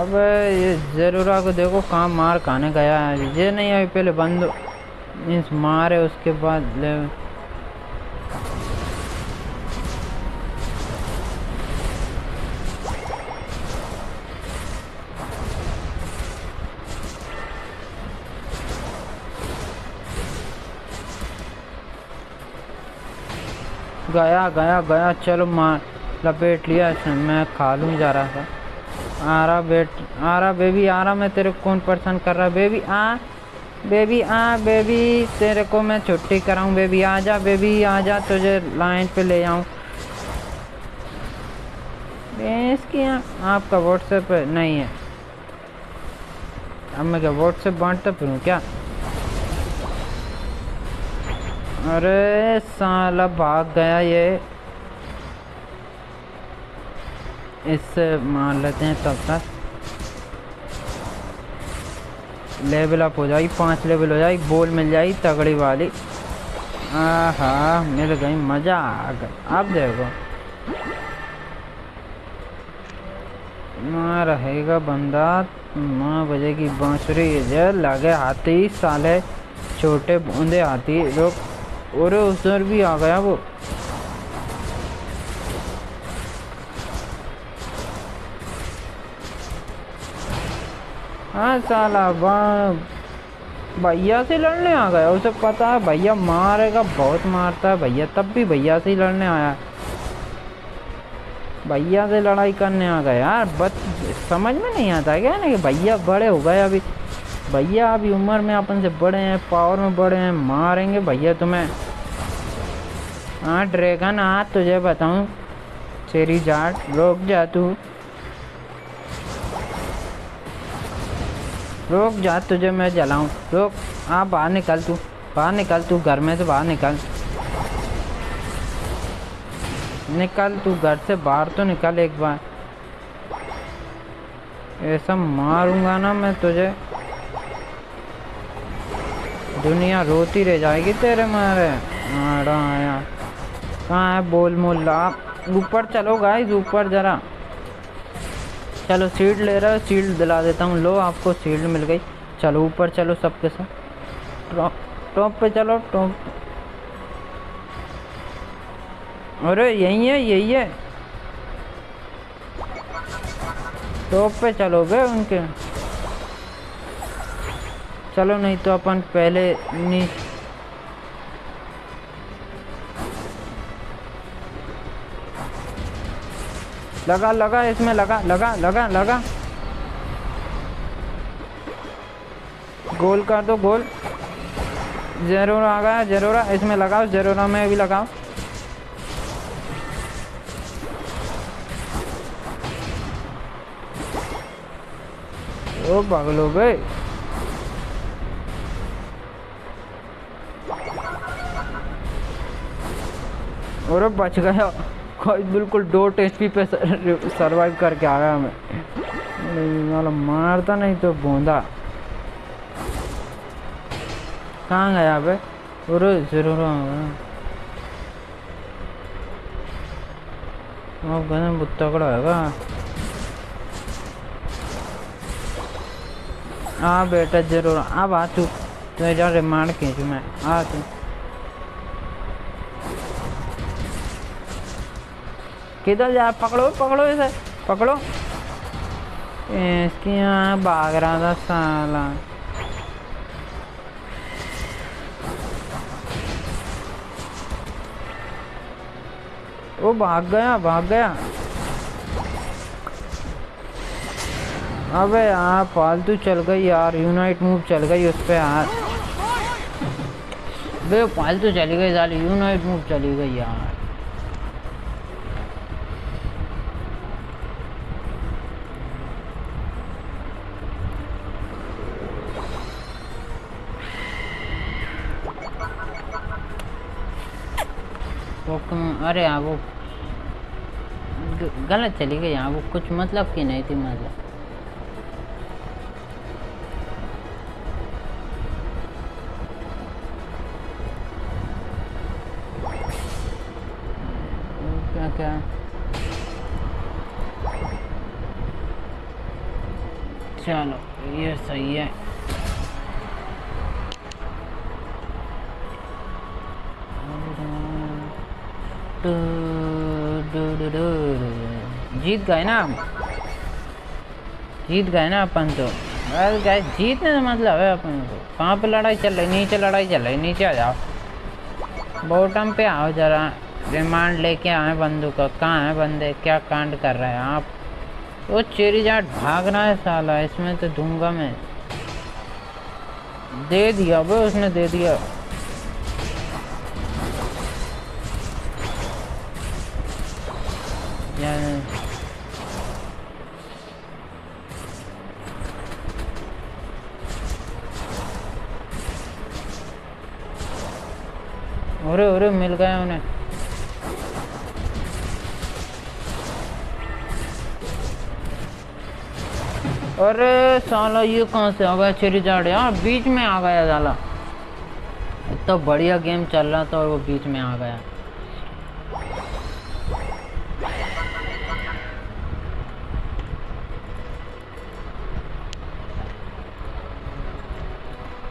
S1: अब ये ज़रूरा को देखो कहाँ मार खाने गया है। ये नहीं अभी पहले बंद मीन्स मारे उसके बाद ले गया गया गया, चलो मार, लपेट लिया मैं खा लूँ जा रहा था आ रहा बेट आ रहा बेबी आ रहा मैं तेरे को कौन परेशान कर रहा बेबी, आ बेबी आ, बेबी, तेरे को मैं छुट्टी कराऊँ, बेबी, आ जा, बेबी, आ जा, तुझे लाइन पे ले आऊँ। इसकी आपका व्हाट्सएप नहीं है। अब मैं क्या व्हाट्सएप बांटता फिरूँ क्या? अरे साला भाग गया ये। इससे मार लेते हैं तब तक। लेवल अप हो जाएगी, पाँच लेवल हो जाएगी बोल मिल जाएगी तगड़ी वाली। आहा, मिल गई, मज़ा आ गया। अब देखो। माँ रहेगा बंदा, माँ बजेगी बांसुरी जे लगे हाथी, साले छोटे बूंदे हाथी लोग और उधर भी आ गया वो। हाँ साला भैया से लड़ने आ गया। उसे पता है भैया मारेगा, बहुत मारता है भैया, तब भी भैया से ही लड़ने आया भैया से लड़ाई करने आ गया। यार बस समझ में नहीं आता क्या ना कि भैया बड़े हो गए अभी। भैया, अभी उम्र में अपन से बड़े हैं पावर में बड़े हैं, मारेंगे भैया तुम्हें। हाँ ड्रैगन हाँ तुझे बताऊँ चेरी जाट, रोक जा तू। रोक जा तुझे, मैं जलाऊं। रोक हाँ बाहर निकल तू, बाहर निकल तू, घर में से बाहर निकल। निकल तू घर से, बाहर तो निकल एक बार। ऐसा मारूँगा ना मैं तुझे। दुनिया रोती रह जाएगी तेरे मारे। आड़ा आया। कहाँ है? बोल मोल्ला। ऊपर चलो गाइस ऊपर जरा। चलो सीट ले रहा है सीट दिला देता हूँ। लो, आपको सीट मिल गई। चलो ऊपर चलो सबके साथ। टॉप टॉप पे चलो टॉप अरे, यही है यही है। टॉप पे चलोगे उनके? चलो नहीं तो अपन पहले नी लगा लगा, इसमें लगा लगा लगा लगा। गोल कर दो, गोल। ज़रूर आ गया, ज़रूर इसमें लगाओ, ज़रूर में भी लगाओ ओ पागल हो गए। और अब बच गया। कोई बिल्कुल डोट एचपी पे सरवाइव करके आ गया मैं। वाला मारता नहीं तो बूंदा। कहाँ गया बे? अरे ज़रूर अब कहना बहुत तगड़ा हैगा हाँ बेटा, ज़रूर। अब आ तू। तेरा रिमांड खींचू मैं। आ तू। किधर जा, पकड़ो पकड़ो इसे, पकड़ो। इसकी यहाँ भाग रहा था साला। वो भाग गया भाग गया। अबे यहाँ फालतू चल गई यार यूनाइट मूव चल गई उस पर यार। बे, फालतू चली गई साली यूनाइट मूव चली गई यार। अरे हाँ वो गलत चली गई यहाँ वो कुछ मतलब की नहीं थी मतलब। क्या? चलो, ये सही है। जीत गए ना हम जीत गए ना अपन तो। अरे गाइस जीतने का मतलब है अपन को। कहाँ पे लड़ाई चल रही? नीचे लड़ाई चल रही। नीचे आ जाओ। बॉटम पे आओ जरा। रिमांड लेके आए बंदूक का। कहाँ है बंदे? क्या कांड कर रहे हैं आप? वो चेरी जाट भाग रहा है साला। इसमें तो दूँगा मैं। दे दिया वो उसने दे दिया। अरे अरे मिल गया उन्हें। अरे साला, ये कहाँ से आ गया? चेरी जाड़ यार, बीच में आ गया साला। इतना तो बढ़िया गेम चल रहा था और वो बीच में आ गया।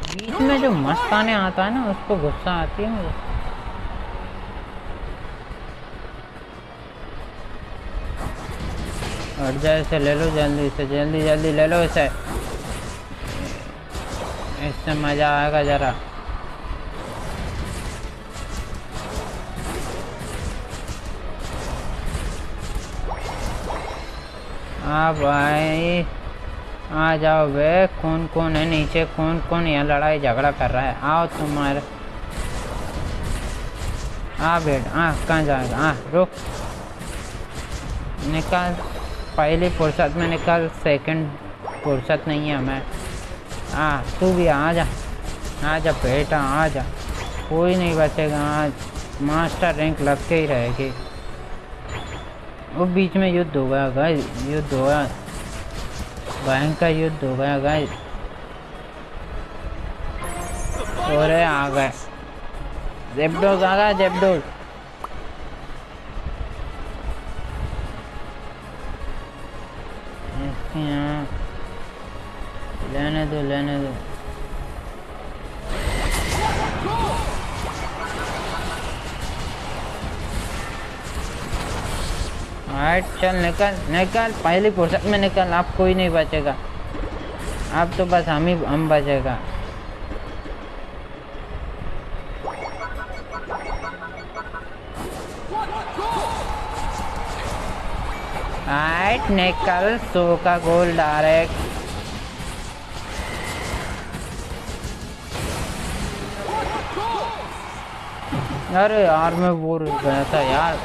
S1: बीच में जो मस्ताने आता है ना, उसको गुस्सा आती है मुझे। हट जाए इसे ले लो, जल्दी से, जल्दी जल्दी ले लो इसे। इससे मज़ा आएगा जरा। हाँ भाई आ जाओ बे कौन कौन है नीचे कौन कौन यहाँ लड़ाई झगड़ा कर रहा है। आओ तुम्हारे आ बेट हाँ कहाँ जाएगा हाँ? रुक। निकाल। पहली फुर्सत में निकाल सेकंड फुर्सत नहीं है हमें। हाँ तू भी आ जा आ जा बेटा, आ जा। कोई नहीं बचेगा, आज मास्टर रैंक लग के ही रहेगी। वो बीच में युद्ध हो गया गाइस युद्ध हो गया। भयंकर युद्ध हो गया गाइस और आ गए। जेबडोज आ गया जेबडोज इसके यहाँ लेने दो लेने दो। चल निकल निकल। पहली फुर्सत में निकल आप कोई नहीं बचेगा। आप तो बस हम ही, हम बचेगा। वाइट ने सो का गोल डायरेक्ट अरे यार, मैं बोर गया था यार।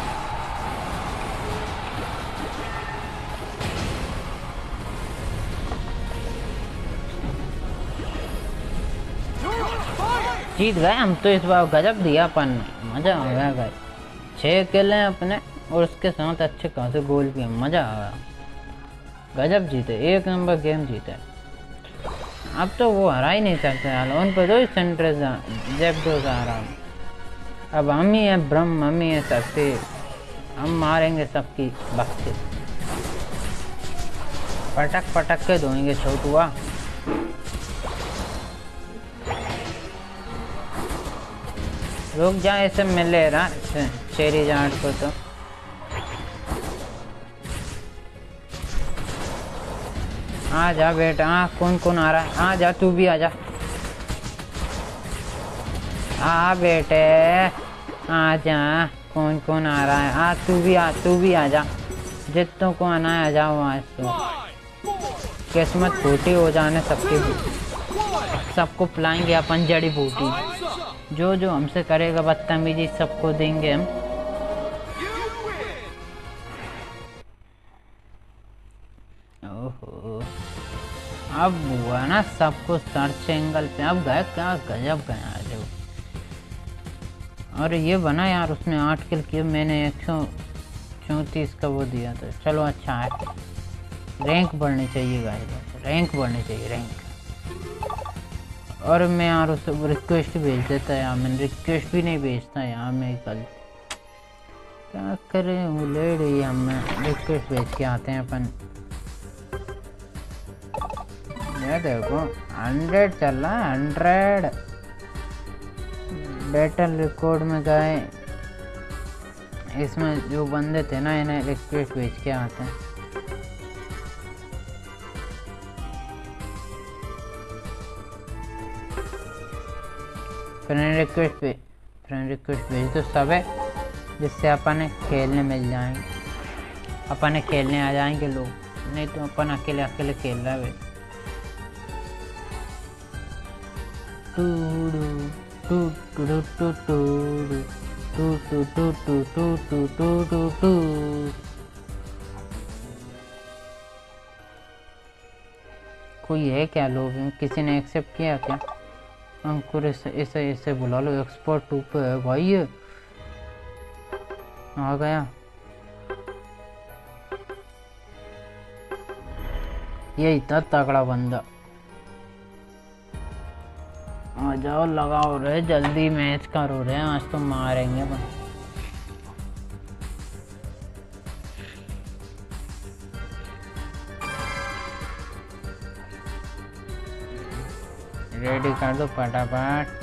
S1: जीत गए हम तो इस बार गजब दिया अपन। मज़ा आ गया गए छः अकेले अपने। और उसके साथ अच्छे खासे गोल भी मज़ा आ गया। गजब जीते, एक नंबर गेम जीते। अब तो वो हरा ही नहीं सकते यार, उन पर तो सेंटर जेबडो आ रहा अब हम ही हैं ब्रह्म, हम ही हैं शक्ति, हम मारेंगे सबकी भक्ति। पटक पटक के धोएँगे छोटुआ रुक जा ऐसे मिले रहा शेरी जाट को तो। आ जा बेटा हाँ कौन कौन आ रहा है? आ जा, तू भी आ जा। आ बेटे, आ जा कौन कौन आ रहा है? आ, तू भी आ, तू भी आ जा। जितों को आना है, आ जाओ आज तो किस्मत फूटी हो जाने सबकी सबको पिलाएँगे अपन जड़ी बूटी। जो जो हमसे करेगा बदतमीजी, सबको देंगे हम। अब हुआ ना सबको सर्च एंगल पे। अब गए, क्या गजब गया वो। और ये बना यार, उसने आठ किल किए, मैंने एक सौ चौंतीस का वो दिया था। चलो अच्छा है। रैंक बढ़नी चाहिए गाइस रैंक बढ़नी चाहिए रैंक और मैं यार उसे रिक्वेस्ट भेज देता यार, मैंने रिक्वेस्ट भी नहीं भेजता यार मैं कल। क्या करें, वो ले रही हम रिक्वेस्ट भेज के आते हैं अपन। देखो हंड्रेड चल रहा है हंड्रेड बैटल रिकॉर्ड में गए। इसमें जो बंदे थे ना, इन्हें रिक्वेस्ट भेज के आते हैं। फ्रेंड रिक्वेस्ट पे फ्रेंड रिक्वेस्ट भेज दो सब है जिससे अपन खेलने मिल जाएँगे अपन खेलने आ जाएँगे लोग, नहीं तो अपन अकेले अकेले खेल रहा है। कोई है क्या लोग? किसी ने एक्सेप्ट किया क्या? अंकुर इसे इसे इसे बुला लो एक्सपर्ट टू पे है भाई ये। आ गया। ये इतना तगड़ा बंदा। आ जाओ, लगाओ रे, जल्दी मैच करो रे, आज तो मारेंगे बस। रेडी कर दो फटाफट।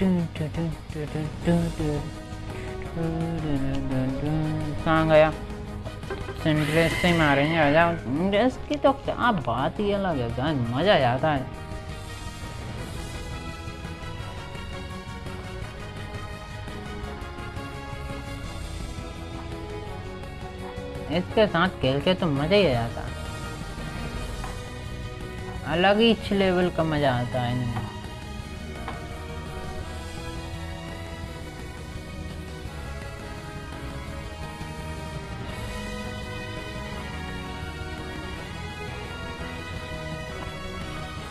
S1: टू टू टू टू टू टू। कहाँ गया की तो क्या बात ही अलग है गाइस मज़ा आ जाता है। इसके साथ खेल के तो मज़ा ही आ जाता। है अलग ही लेवल का मज़ा आता है इनमें।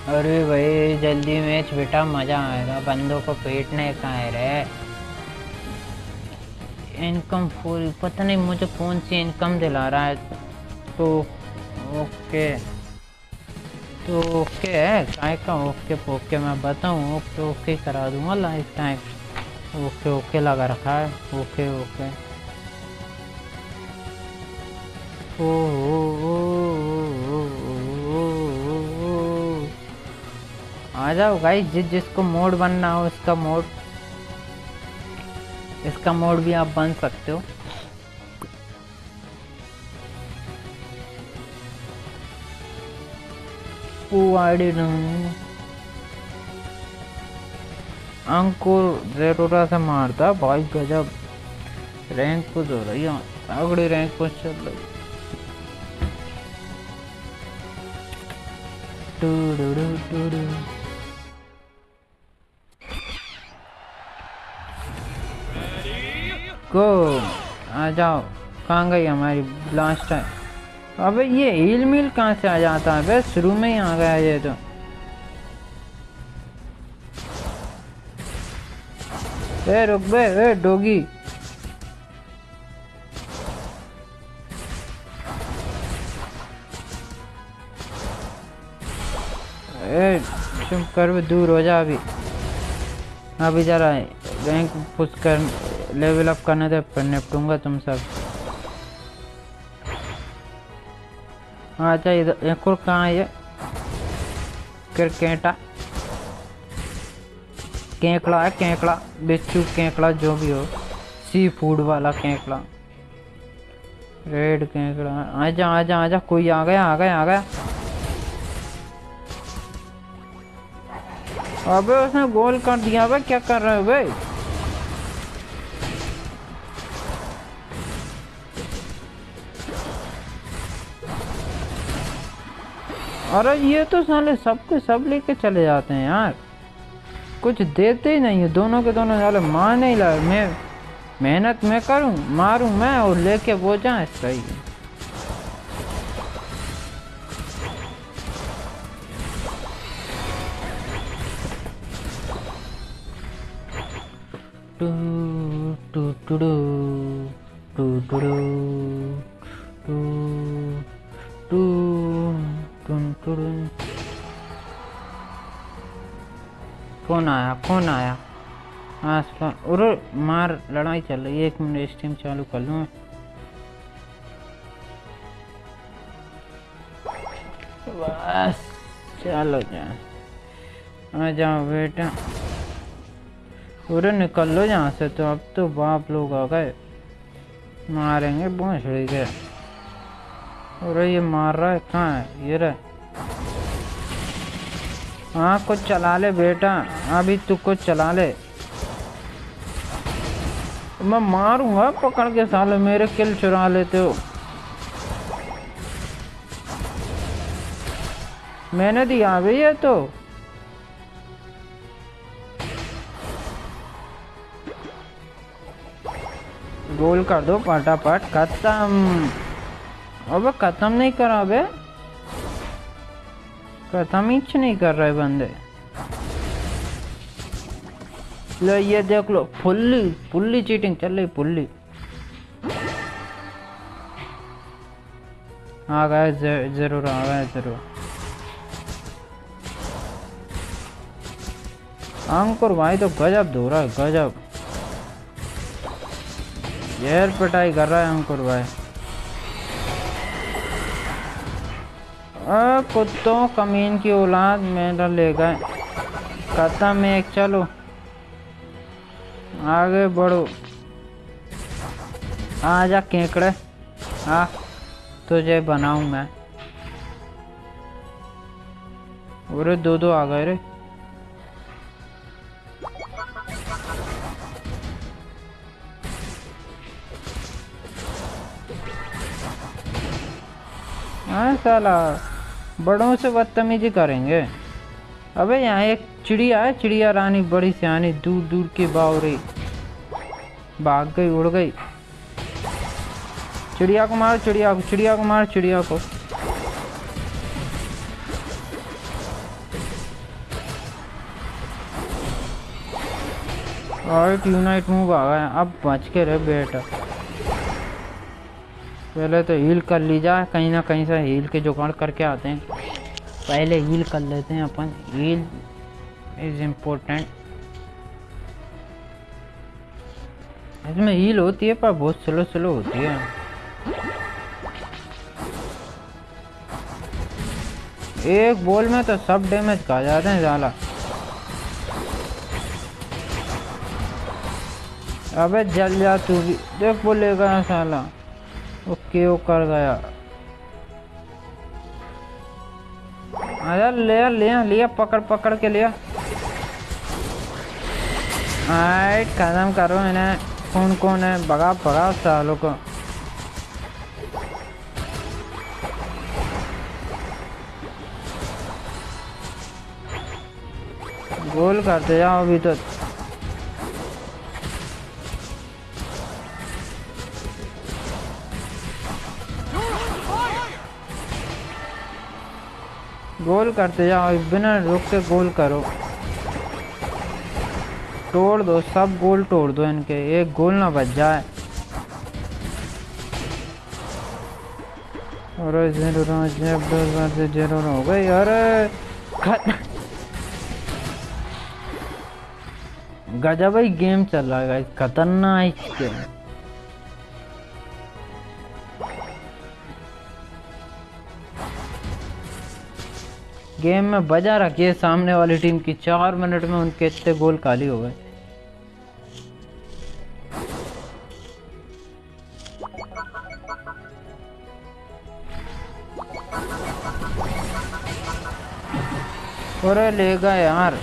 S1: अरे भाई, जल्दी मैच बेटा, मज़ा आएगा। बंदों को पीटने का है रे। इनकम फुल, पता नहीं मुझे कौन सी इनकम दिला रहा है। तो ओके। तो ओके है, काय का ओके ओके मैं बताऊँ, ओके ओके करा दूँगा लाइफ टाइम ओके ओके लगा रखा है, ओके ओके। ओ जाओ गाइस जिस जिसको मोड बनना हो इसका मोड इसका मोड भी आप बन सकते हो। अंकुर जेरोरा से मारता, भाई गजब। रैंक पुश हो रही है अगड़ी रैंक पुश चल रही टू डू डू डू डू गो आ जाओ, कहाँ गई हमारी ब्लास्ट है अबे ये हील मिल कहाँ से आ जाता है? बे शुरू में ही आ गया ये तो। ए, रुक बे, ए, डोगी। ए, चुप कर दूर हो जा अभी। अभी जरा रैंक पुश कर लेवल अप करने दे, फिर निपटूँगा तुम सब। अच्छा इधर, एक और कहाँ है ये? क्रिकेटा। केकड़ा है, केकड़ा। बिच्छू, केकड़ा, जो भी हो। सी फ़ूड वाला केकड़ा। रेड केकड़ा। आजा आजा आजा, कोई आ गया आ गया आ गया। अबे, उसने गोल कर दिया बे क्या कर रहे हो बे अरे ये तो साले सबके सब लेके चले जाते हैं यार। कुछ देते ही नहीं है, दोनों के दोनों साले मार नहीं ला मैं मेहनत मैं करूँ, मारूं मैं और लेके वो जाए, सही टू टू टू टू टू टू कौन आया? कौन आया? हाँ और मार, लड़ाई चल रही है। एक मिनट स्ट्रीम चालू कर लूँ बस, चलो जाए आ जाओ बेटा। पूरे निकल लो यहाँ से। तो अब तो बाप लोग आ गए। मारेंगे भोसड़ी के। अरे ये मार रहा है, कहाँ है? ये रहे। हाँ कुछ चला ले बेटा। अभी तू कुछ चला ले। मैं मारूँगा पकड़ के साले, मेरे किल चुरा लेते हो। मैंने दिया भी है तो। गोल कर दो फटाफट, खत्म। अबे खत्म नहीं करा बे। खत्म ही नहीं कर रहे बंदे? लो, ये देख लो, फुल्ली फुल्ली चीटिंग चल रही, फुल्ली। आ गए ज़रूर आ गए ज़रूर। अंकुर भाई तो गजब धो रहा है, गजब। येर पिटाई कर रहा है अंकुर भाई। आ, कुत्तों कमीन की औलाद मेरा ले गए। खत्म एक चलो। आगे बढ़ो। आजा केकड़े। आ तुझे बनाऊँ मैं। अरे दो दो आ गए रे। हाँ साला। बड़ों से बदतमीजी करेंगे। अबे यहाँ एक चिड़िया है, चिड़िया रानी बड़ी सियानी दूर दूर की बावरी। भाग गई, उड़ गई। चिड़िया को मार, चिड़िया को चिड़िया को मार, चिड़िया को। और यूनाइट मूव आ गया अब बच के रहे बेटा। पहले तो हील कर ली जाए कहीं ना कहीं से हील के जुगाड़ करके आते हैं। पहले हील कर लेते हैं अपन। हील इज़ इम्पोर्टेंट इसमें हील होती है, पर बहुत स्लो स्लो होती है। एक बॉल में तो सब डैमेज खा जाते हैं ज़्यादा। अबे जल जा तू भी। देख बोलेगा साला। ओके, वो कर गया। आया लिया लिया लिया पकड़ पकड़ के लिया आइट खत्म करो इन्हें। कौन कौन है? भगा भगा सालों को। गोल करते जाओ अभी तो। गोल करते जाओ बिना रुक के गोल करो। तोड़ दो, सब गोल तोड़ दो इनके, एक गोल ना बच जाए। अरे ज़ीरो ज़ीरो हो गई, अरे गजब ही गेम चल रहा है खतरनाक गेम। गेम में बजा रखी है सामने वाली टीम की। चार मिनट में उनके इतने गोल खाली हो गए। अरे ले गए यार।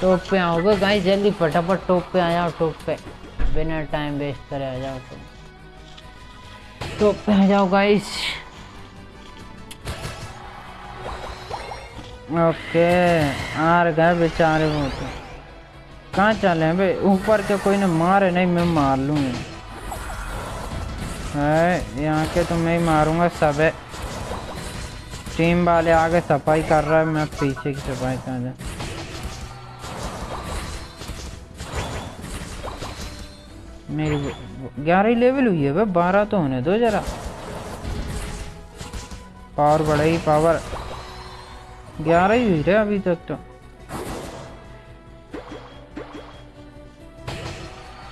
S1: टॉप पे आओगे गाइस, जल्दी फटाफट टॉप पे आ जाओ, टॉप पे। बिना टाइम वेस्ट करे आ जाओ टॉप पे आ जाओ गाइस। ओके, आर गए बेचारे वो तो कहाँ चले हैं बे ऊपर के कोई ने मारे? नहीं, मैं मार लूँगी। है यहाँ के तो मैं ही मारूँगा सब है। टीम वाले आगे सफ़ाई कर रहा है, मैं पीछे की सफ़ाई कर जा मेरी ग्यारह लेवल हुई है भाई, बारह तो होने दो जरा। पावर बढ़ाई पावर ग्यारह ही हुई रहे अभी तक तो।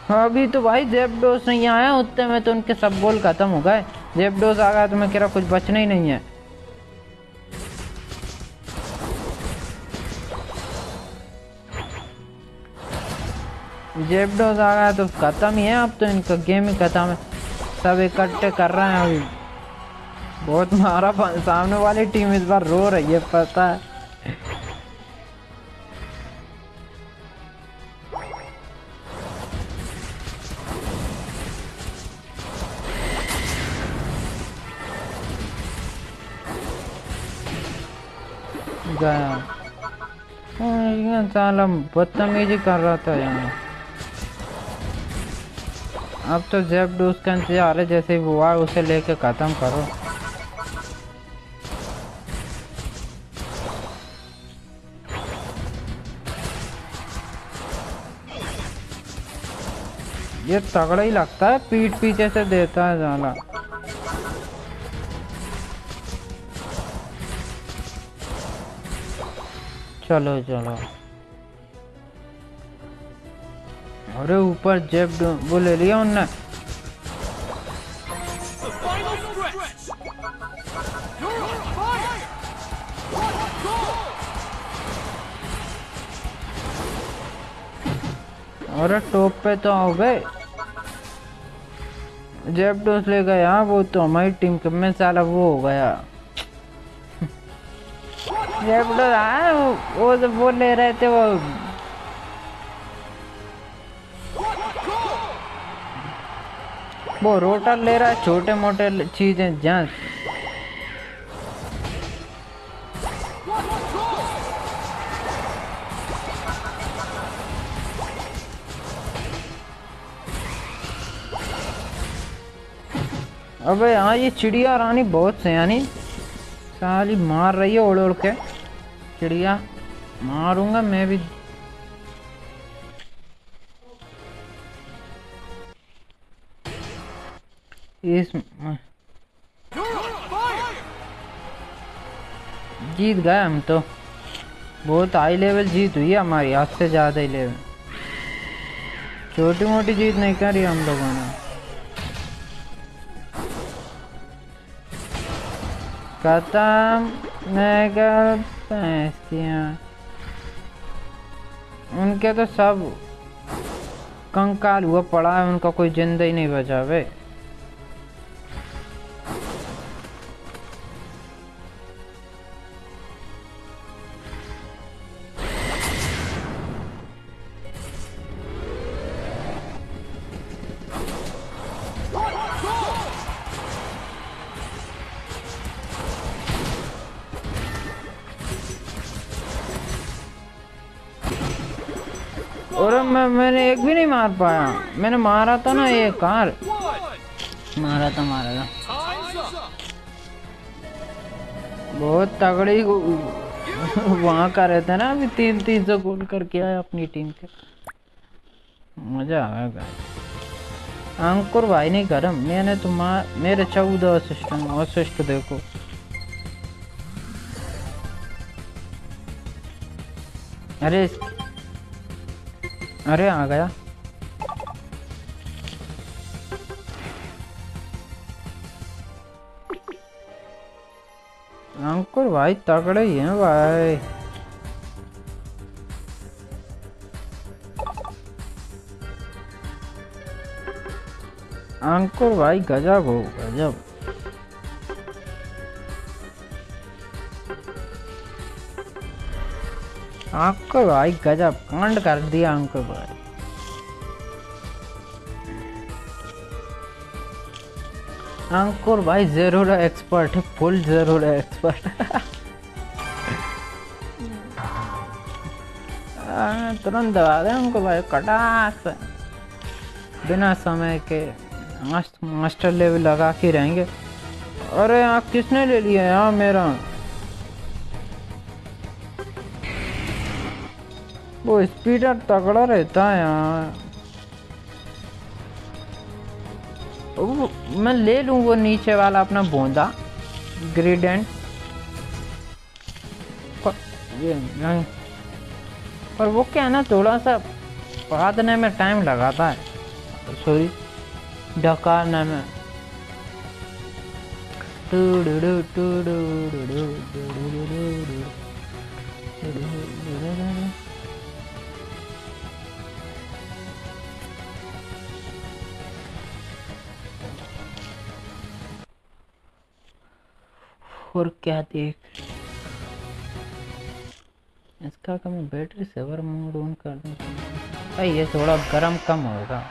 S1: हाँ अभी तो भाई जेबडोस नहीं आया, उतने में तो उनके सब गोल खत्म हो गए। जेब जेबडोस आ गया तो मैं कह रहा कुछ बचना ही नहीं है। जेब जेबडोस आ गया तो खत्म ही है अब तो इनका गेम ही खत्म है। सब इकट्ठे कर रहे हैं अभी। मारा पा- सामने वाली टीम इस बार रो रही है पता है। गया हाँ, बदतमीजी कर रहा था यहाँ अब तो जेब डूस का इंतज़ार है जैसे वो आए उसे लेके खत्म करो। ये तगड़ा ही लगता है, पीठ पीछे से देता है जाला चलो चलो। अरे ऊपर जेब वो ले लिया उनने? अरे टॉप पे तो आओ गए। जेब डोस ले गया हाँ वो तो हमारी टीम के में साला वो हो गया। जेब डोस आया वो वो तो वो ले रहे थे वो। वो रोटर ले रहा है छोटे मोटे चीज़ें जहाँ अबे हाँ ये चिड़िया रानी बहुत से यानी साली मार रही है उड़ उड़ के। चिड़िया मारूँगा मैं भी। इस. जीत गए हम तो। बहुत हाई लेवल जीत हुई है हमारी, आज से ज़्यादा ही लेवल छोटी मोटी जीत नहीं करी हम लोगों ने। मैं क्या उनके तो सब कंकाल हुआ पड़ा है उनका कोई ज़िंदा ही नहीं बचा वे मैं मैंने एक भी नहीं मार पाया। मैंने मारा था ना ये कार। मारा था मारा था। बहुत तगड़ी वहाँ का रहता ना अभी तीन तीन सौ गोल करके आया अपनी टीम के। मज़ा आएगा अंकुर भाई नहीं गरम। मैंने तो मार मेरे चौदह असिस्ट असिस्ट देखो। अरे अरे आ गया। अंकुर भाई तगड़े ही हैं भाई। अंकुर भाई गजब हो गजब। अंकुर भाई, गजब, कांड कर दिया अंकुर भाई। अंकुर भाई, ज़रूर एक्सपर्ट है फुल ज़रूर एक्सपर्ट तुरंत दबा दे अंकुर भाई कटाक बिना समय के मास्ट- मास्टर लेवल लगा के रहेंगे। अरे यहाँ किसने ले लिया यहाँ मेरा? वो स्पीडर तगड़ा रहता है यहाँ मैं ले लूँ वो नीचे वाला अपना बोंदा ग्रेडेंट ये नहीं पर वो क्या है ना थोड़ा सा पकाने में टाइम लगाता है सॉरी ढकाने में टूडूडू, टूडूडू, टूडूडू, टूडूडू। और क्या देख। इसका का मैं बैटरी सेवर मोड ऑन कर दूँ। भाई, ये थोड़ा गर्म कम होगा।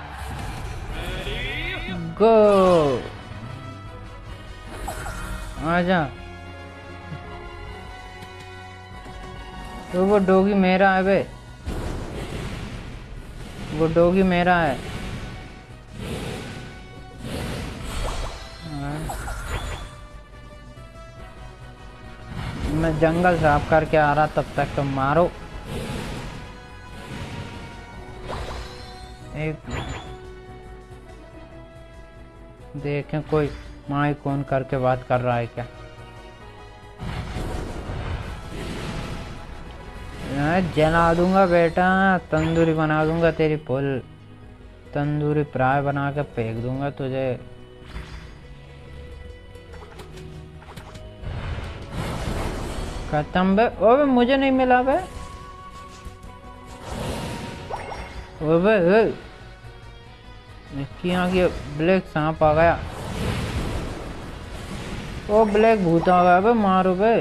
S1: गो आजा। तो वो डोगी मेरा है बे। वो डोगी मेरा हाँ। मैं जंगल साफ़ करके आ रहा, तब तक तुम मारो। एक देखें, कोई माई कौन करके बात कर रहा है क्या? मैं जला दूँगा बेटा, तंदूरी बना दूँगा तेरी पुल तंदूरी प्राय बना के फेंक दूँगा तुझे। खत्म। बे ओबे मुझे नहीं मिला बे। ओबे यहाँ की ब्लैक सांप आ गया। ओ ब्लैक भूत आ गया बे, मारो बे।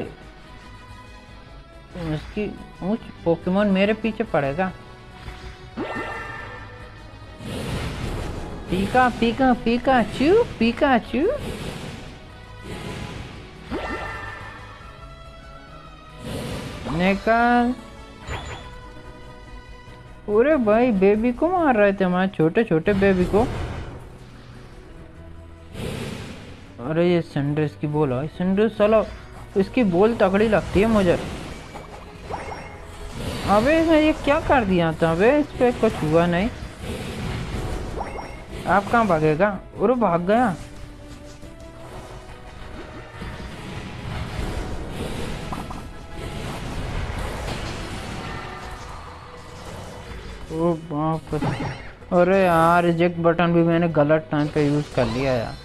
S1: इसकी ऊंच पोकेमोन मेरे पीछे पड़ेगा। पीका पीका पीका, चू पीका, चू। निकाल पूरे भाई बेबी को मार रहे थे हमारे छोटे छोटे बेबी को। अरे ये सनड्रेस की बोल है सनड्रेस चलो इसकी बोल तगड़ी लगती है मुझे। अबे मैं ये क्या कर दिया था? अबे इस पे कुछ हुआ नहीं। आप कहाँ भागेगा? अरे भाग गया। ओ बाप अरे यार रिजेक्ट बटन भी मैंने गलत टाइम पे यूज़ कर लिया यार।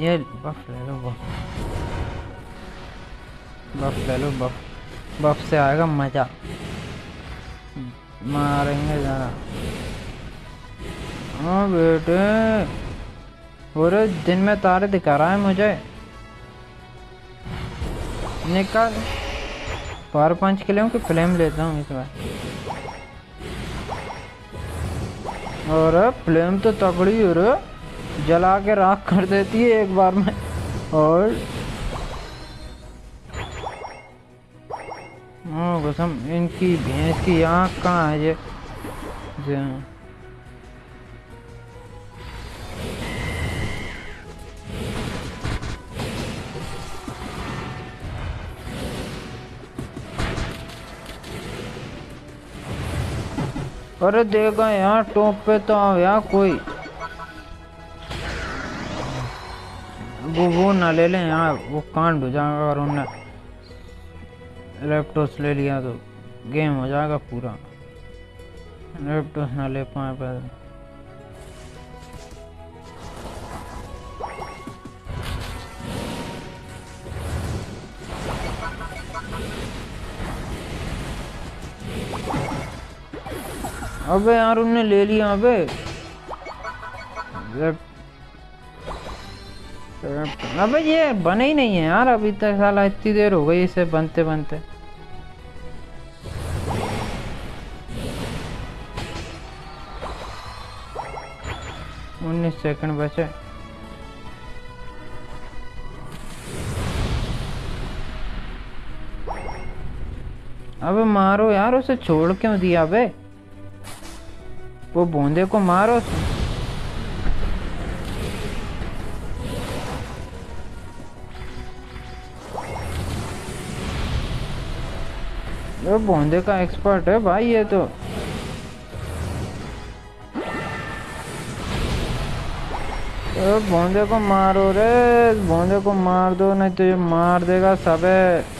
S1: ये बफ ले लो बफ बफ ले लो बफ बफ से आएगा मज़ा। मारेंगे जरा। हाँ बेटे। पूरे दिन में तारे दिखा रहा है मुझे। निकाल। पावर पंच के लिए कि फ्लेम लेता हूँ इस बार? और फ्लेम तो तगड़ी हो रे जला के राख कर देती है एक बार में। और कसम, इनकी भैंस की आँख कहाँ है ये? अरे देगा यहाँ टॉप पे तो आओ यहाँ कोई। वो वो ना ले लें यहाँ वो कांड हो जाएगा और उन्हें लैपटॉप ले लिया तो गेम हो जाएगा पूरा। लैपटॉप ना ले पाए पहले। अबे यार, उनने ले लिया अबे। अबे ये बने ही नहीं है यार, अभी तक साला, इतनी देर हो गई इसे बनते बनते। उन्नीस सेकंड बचे। अबे मारो यार, उसे छोड़ क्यों दिया अबे? वो बूंदे को मारो ये बूंदे का एक्सपर्ट है भाई ये तो। बूंदे को मारो रे, बूंदे को मार दो, नहीं तो ये मार देगा सबे।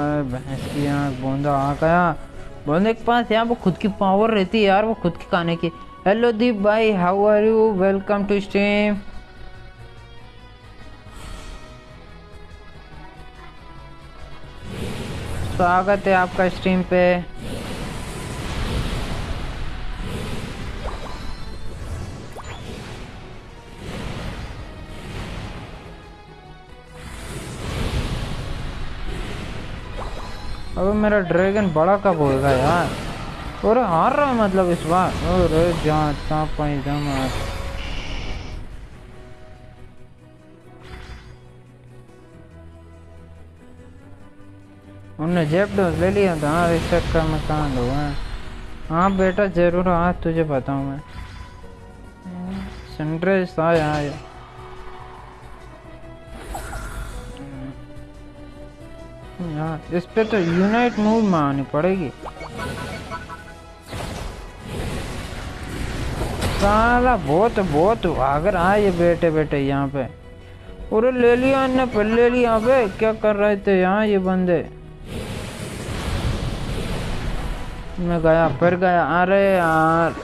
S1: यार, भैंस की आँख बूंदा आ गया बूंदे के पास यार वो खुद की पावर रहती है यार, वो खुद के खाने की। हेलो दीप भाई how are you welcome to stream स्वागत है आपका स्ट्रीम पे। अबे मेरा ड्रैगन बड़ा कब होएगा यार? अरे हार रहा है मतलब इस बार। अरे जहाँ तहाँ पाई यार उनने जेब डोज ले लिया था हाँ इस चक्कर में कहाँ लो है। बेटा, ज़रूर हाँ तुझे बताऊँ मैं। सनराइज आया यार, इस पे तो यूनाइट मूव में आनी पड़ेगी। साला बहुत बहुत भाग आए बेटे बेटे यहाँ पे। अरे ले लिया इनने पर ले लिया, अबे, क्या कर रहे थे यहाँ ये बंदे? मैं गया, फिर गया। अरे यार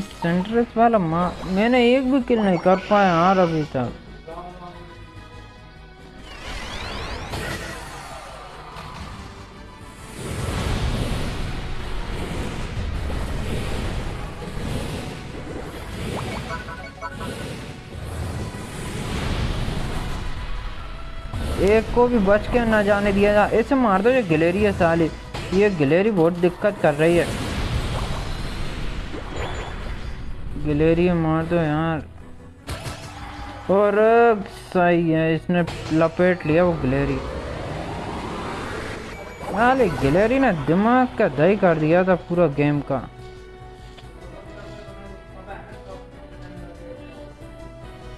S1: सेंट्रस वाला माँ, मैंने एक भी किल नहीं कर पाया यार अभी तक। एक को भी बच के ना जाने दिया जा ऐसे मार दो ये गिलेरी है साली। ये गिलेरी बहुत दिक्कत कर रही है। गिलेरी मार दो यार। और सही है, इसने लपेट लिया वो गिलेरी। साले गिलेरी ने दिमाग का दही कर दिया था पूरा गेम का।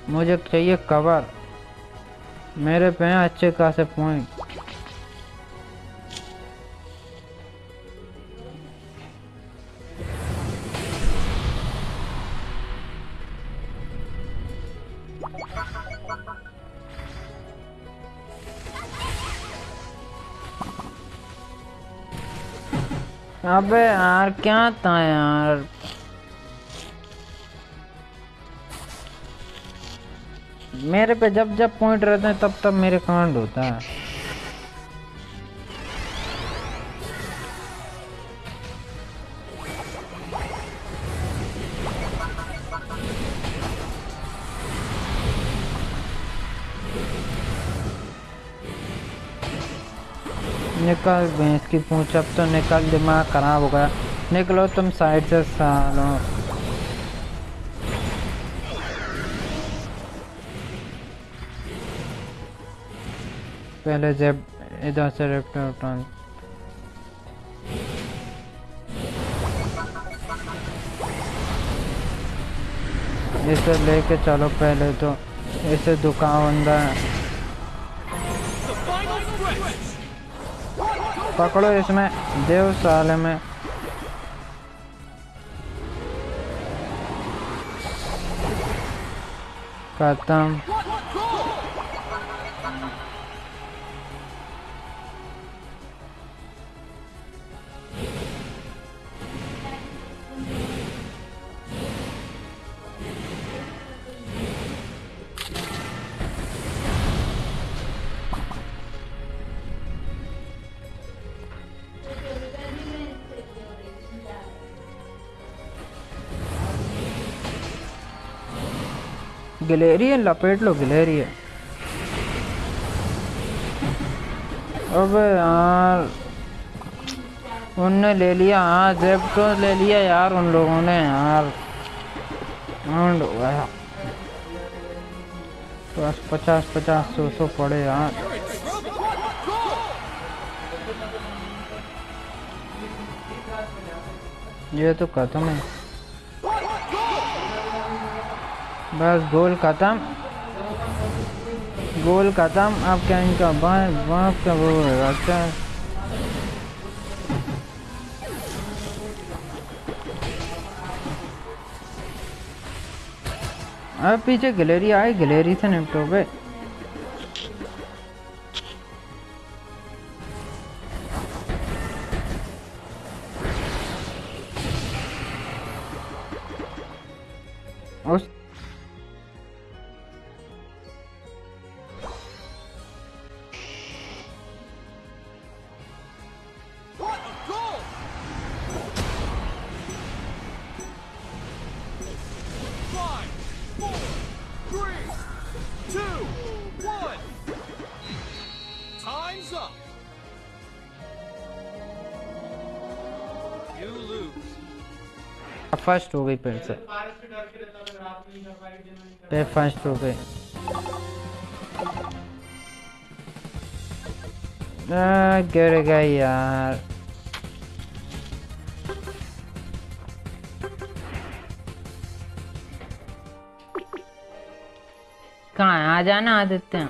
S1: मुझे चाहिए कवर। मेरे पे अच्छे खासे पॉइंट। अबे यार, क्या था यार? मेरे पे जब जब पॉइंट रहते हैं, तब तब मेरे कांड होता है। की पूछ अब तो निकल दिमाग खराब हो गया। निकलो तुम साइड से सालो। पहले जब इधर से उठान इसे लेके चलो पहले तो। ऐसे दुकान बंदा पकड़ो इसमें देव साले में। खत्म। गिलेरी है, लपेट लो, गिलेरी है। अबे यार, उनने ले लिया हाँ जेप्टो ले लिया यार उन लोगों ने यार। गया। बस पचास पचास, सौ सौ पड़े यार? ये तो खत्म है। बस गोल खत्म। गोल खत्म। अब क्या इनका बाएँ बाप का वो रास्ता अब पीछे गलेरी, आई गैलरी से निपटो बे फ़र्स्ट हो गई फिर से। पे फ़र्स्ट हो गई। गिर गई यार। कहाँ? आ जाना आदित्य।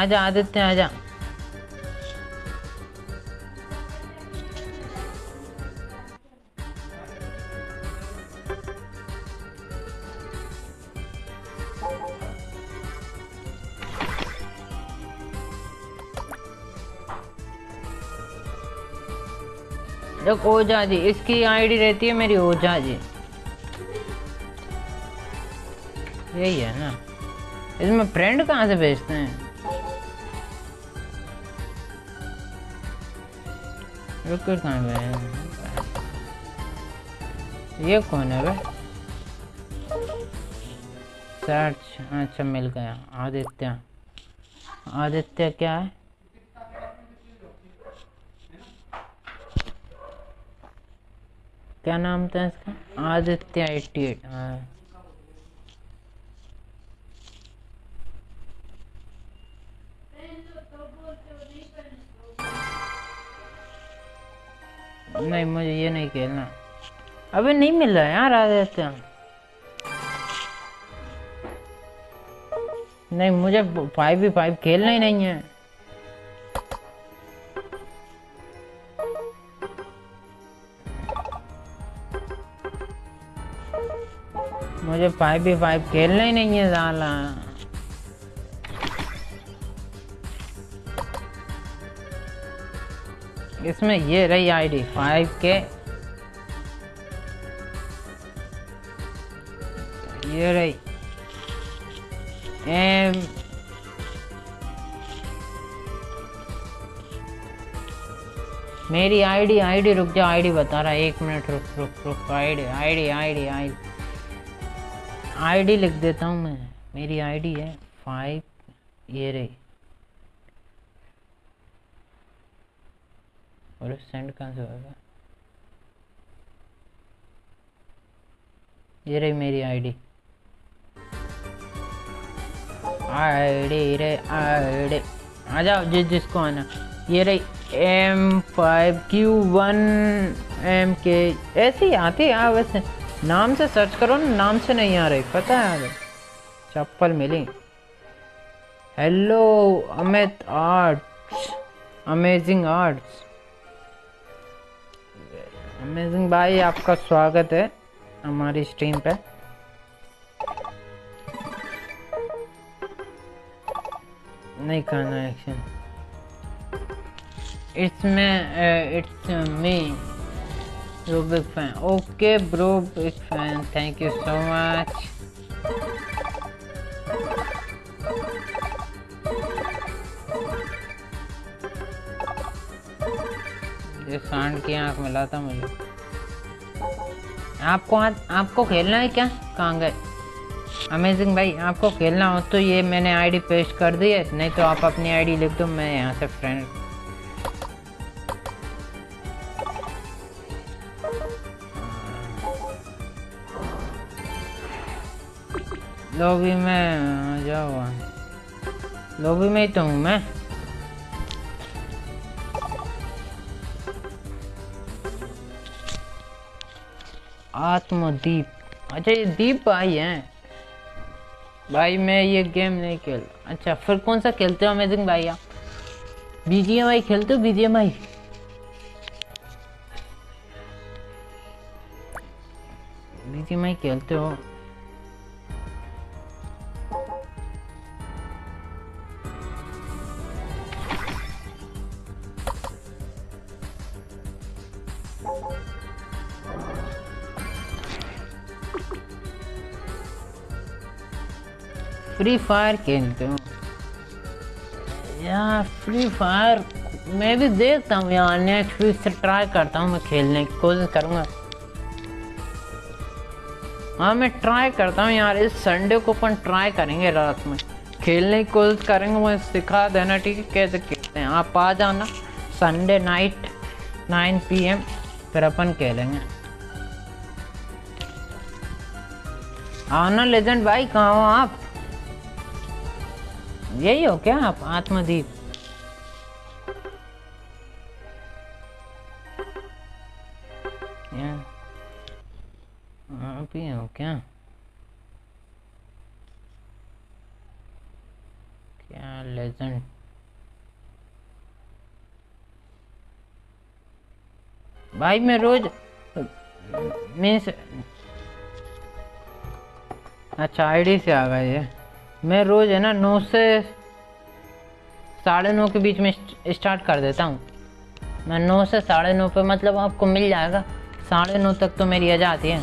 S1: आजा आदित्य आजा देख ओझा जी। इसकी आईडी रहती है मेरी ओझा जी। यही है ना। इसमें फ्रेंड कहाँ से भेजते हैं? कहाँ गए ये कौन है बे? सर्च अच्छा मिल गया। आदित्य। आदित्य क्या है? क्या नाम था इसका? आदित्य एट्टी एट हाँ। नहीं, मुझे ये नहीं खेलना। अबे नहीं मिल रहा यार आदित्य। नहीं, मुझे फाइव भी फाइव खेलना ही नहीं है। मुझे फाइव बी फाइव खेलना ही नहीं है साला। इसमें ये रही आईडी फाइव के ये रही एम मेरी आईडी आईडी रुक जा आईडी बता रहा है, एक मिनट रुक रुक रुक ID ID ID ID ID लिख देता हूँ मैं। मेरी आईडी है फाइव ये रही। और सेंड कहाँ से होगा? ये रही मेरी आईडी आईडी रे आईडी आ जाओ, जिस जिसको आना। ये रही M five Q one M के ऐसे आती है हाँ वैसे। नाम से सर्च करो ना, नाम से नहीं आ रही, पता है यार चप्पल मिली। Hello Amit arts amazing arts amazing भाई, आपका स्वागत है हमारी स्ट्रीम पे। नहीं करना action it's me it's me Big fan. Okay, bro, big fan. Thank you so much. ये सांड की आँख मिला था मुझे आपको आज आपको खेलना है क्या कहाँ गए अमेजिंग भाई आपको खेलना हो तो ये मैंने आईडी पेस्ट कर दी है नहीं तो आप अपनी आईडी लिख दो मैं यहाँ से फ्रेंड लॉबी में जाओ लॉबी में ही तो हूँ मैं। आत्मदीप। अच्छा ये दीप भाई हैं। भाई, मैं ये गेम नहीं खेल अच्छा फिर कौन सा खेलते हो अमेजिंग भाई आप बीजीएम आई खेलते हो बीजीएम आई बीजीएम आई खेलते हो। फ्री फायर खेलते हो? यार, फ्री फायर मैं भी देखता हूँ यार नेक्स्ट वीक से ट्राई करता हूँ मैं खेलने की, कोशिश करूँगा। हाँ मैं ट्राई करता हूँ यार, इस संडे को अपन ट्राई करेंगे रात में। खेलने की कोशिश करेंगे मुझे सिखा देना, ठीक है? कैसे खेलते हैं? आप आ जाना, संडे नाइट 9 पीएम, फिर अपन खेलेंगे। आना, लेजेंड भाई, कहाँ हो आप? यही हो क्या आप आत्मदीप? आप ही हो क्या? क्या लेजेंड भाई मैं रोज, मीन्स अच्छा आईडी से आ गए ये। मैं रोज है ना नौ से साढ़े नौ के बीच में स्टार्ट कर देता हूँ। मैं नौ से साढ़े नौ पे मतलब आपको मिल जाएगा। साढ़े नौ तक तो मेरी आ जाती है।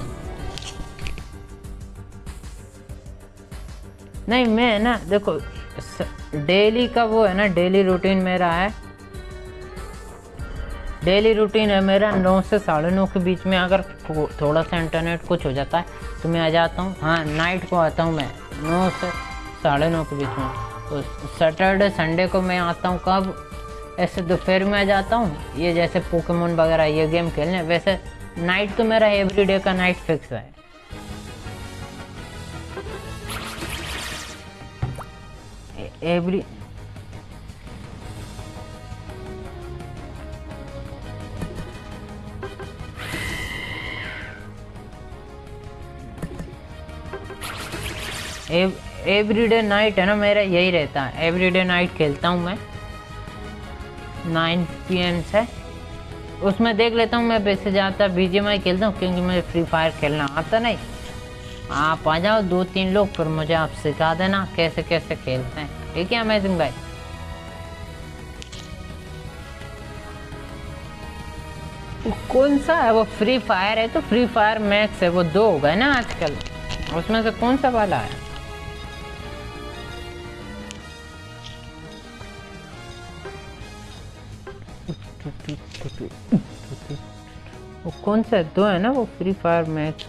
S1: नहीं, मैं ना, देखो डेली का वो है ना डेली रूटीन मेरा है। डेली रूटीन है मेरा नौ से साढ़े नौ के बीच में। अगर थोड़ा सा इंटरनेट कुछ हो जाता है तो मैं आ जाता हूँ। हाँ नाइट को आता हूँ मैं। नौ से साढ़े नौ के बीच में। तो सैटरडे संडे को मैं आता हूँ कब? ऐसे दोपहर में जाता हूँ। ये जैसे पोकेमोन वगैरह, ये गेम खेलने। वैसे नाइट तो मेरा एवरीडे का नाइट फिक्स है। एवरी एवरीडे नाइट है ना मेरा, यही रहता है। एवरीडे नाइट खेलता हूँ मैं। नाइन पी एम से। उसमें देख लेता हूँ मैं वैसे ज़्यादातर बी जी खेलता हूँ, क्योंकि मुझे फ्री फायर खेलना आता नहीं। आप आ जाओ, दो तीन लोग, फिर मुझे आप सिखा देना कैसे कैसे खेलते हैं। ठीक है अमेजिंग भाई? कौन सा है? वो फ्री फायर है तो फ्री फायर मैक्स है, वो दो हो गए ना आजकल। उसमें से कौन सा वाला है? वो कौन सा दो है ना वो फ्री फायर मैच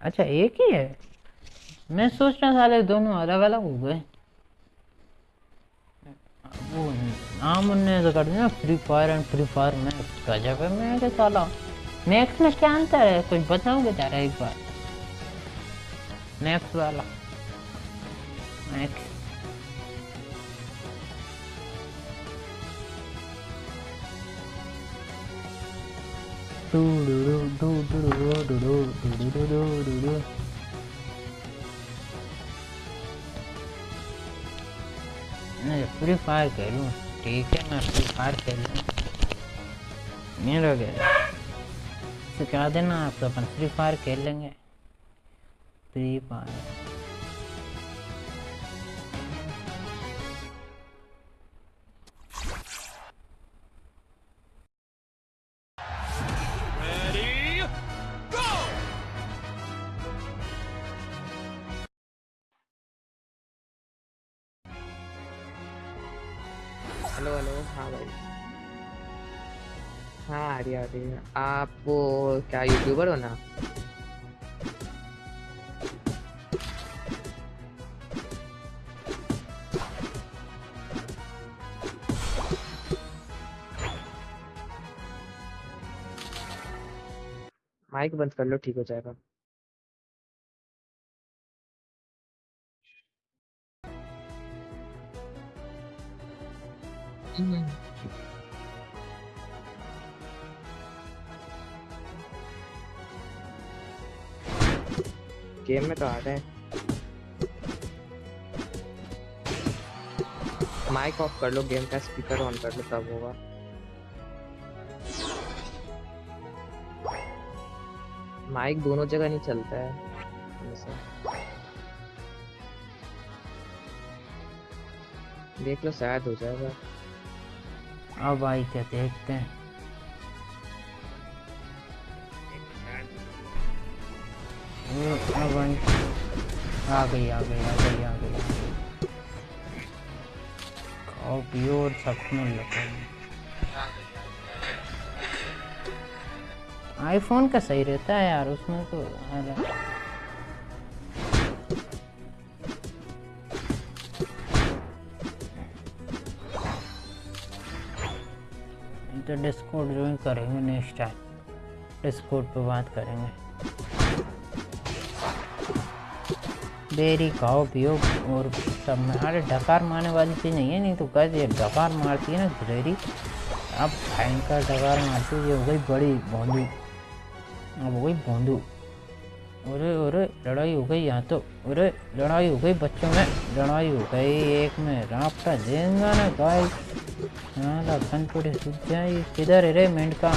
S1: अच्छा एक ही है? मैं सोच रहा साले दोनों अलग अलग हो गए। वो नाम उनने तो कर दिया Free Fire and Free Fire Max गजब है मैं क्या साला मैक्स में क्या अंतर है? कुछ बताओगे जरा एक बार। मैक्स वाला। मैक्स डू डू डू डू डू डू डू डू डू डू डू डू नहीं फ्री फायर खेलूँ। ठीक है, मैं फ्री फायर खेल। मेरा क्या सिखा देना आप तो अपन फ्री फायर खेल लेंगे। फ्री फायर
S2: रही है। आप वो क्या यूट्यूबर हो ना? माइक बंद कर लो, ठीक हो जाएगा। गेम में तो आ रहे हैं। माइक ऑफ़ कर लो, गेम का स्पीकर ऑन कर लो, तब होगा। माइक दोनों जगह नहीं चलता है। देख लो, शायद हो जाएगा।
S1: अब आई क्या देखते हैं? आ गई आ गई आ गई आ गई और सपनों लगो आईफोन का सही रहता है यार, उसमें तो तो डिस्कोड ज्वाइन करेंगे नेक्स्ट टाइम डिस्कोड पे बात करेंगे। बेरी, खाओ, पियो और सब। में अरे डकार मारने वाली चीज़ नहीं है, नहीं तो कह ये डकार मारती है ना गुजरेरी अब भयंकर डकार मारती है हो गई बड़ी भोंदू। अब हो गई भोंदू। अरे अरे लड़ाई हो गई यहाँ तो। अरे लड़ाई हो गई बच्चों में। लड़ाई हो गई एक में। रापटा देंगा ना गाय। लखन पूरे सूख जाए। किधर है रे मेंढका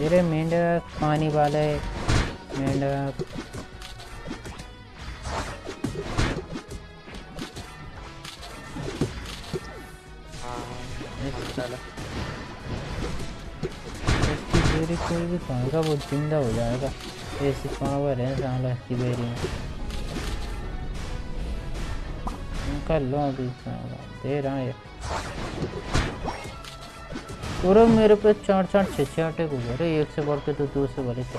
S1: ये रे मेंढक पानी वाले मेंढक कोई भी खाएगा वो ज़िंदा हो जाएगा ऐसी पावर है साला इसकी बेरी में कर लो अभी साला दे रहा है पूरा मेरे पे चार चार छः छः अटैक हो गए रे एक से बढ़ के तो दो से बड़े थे।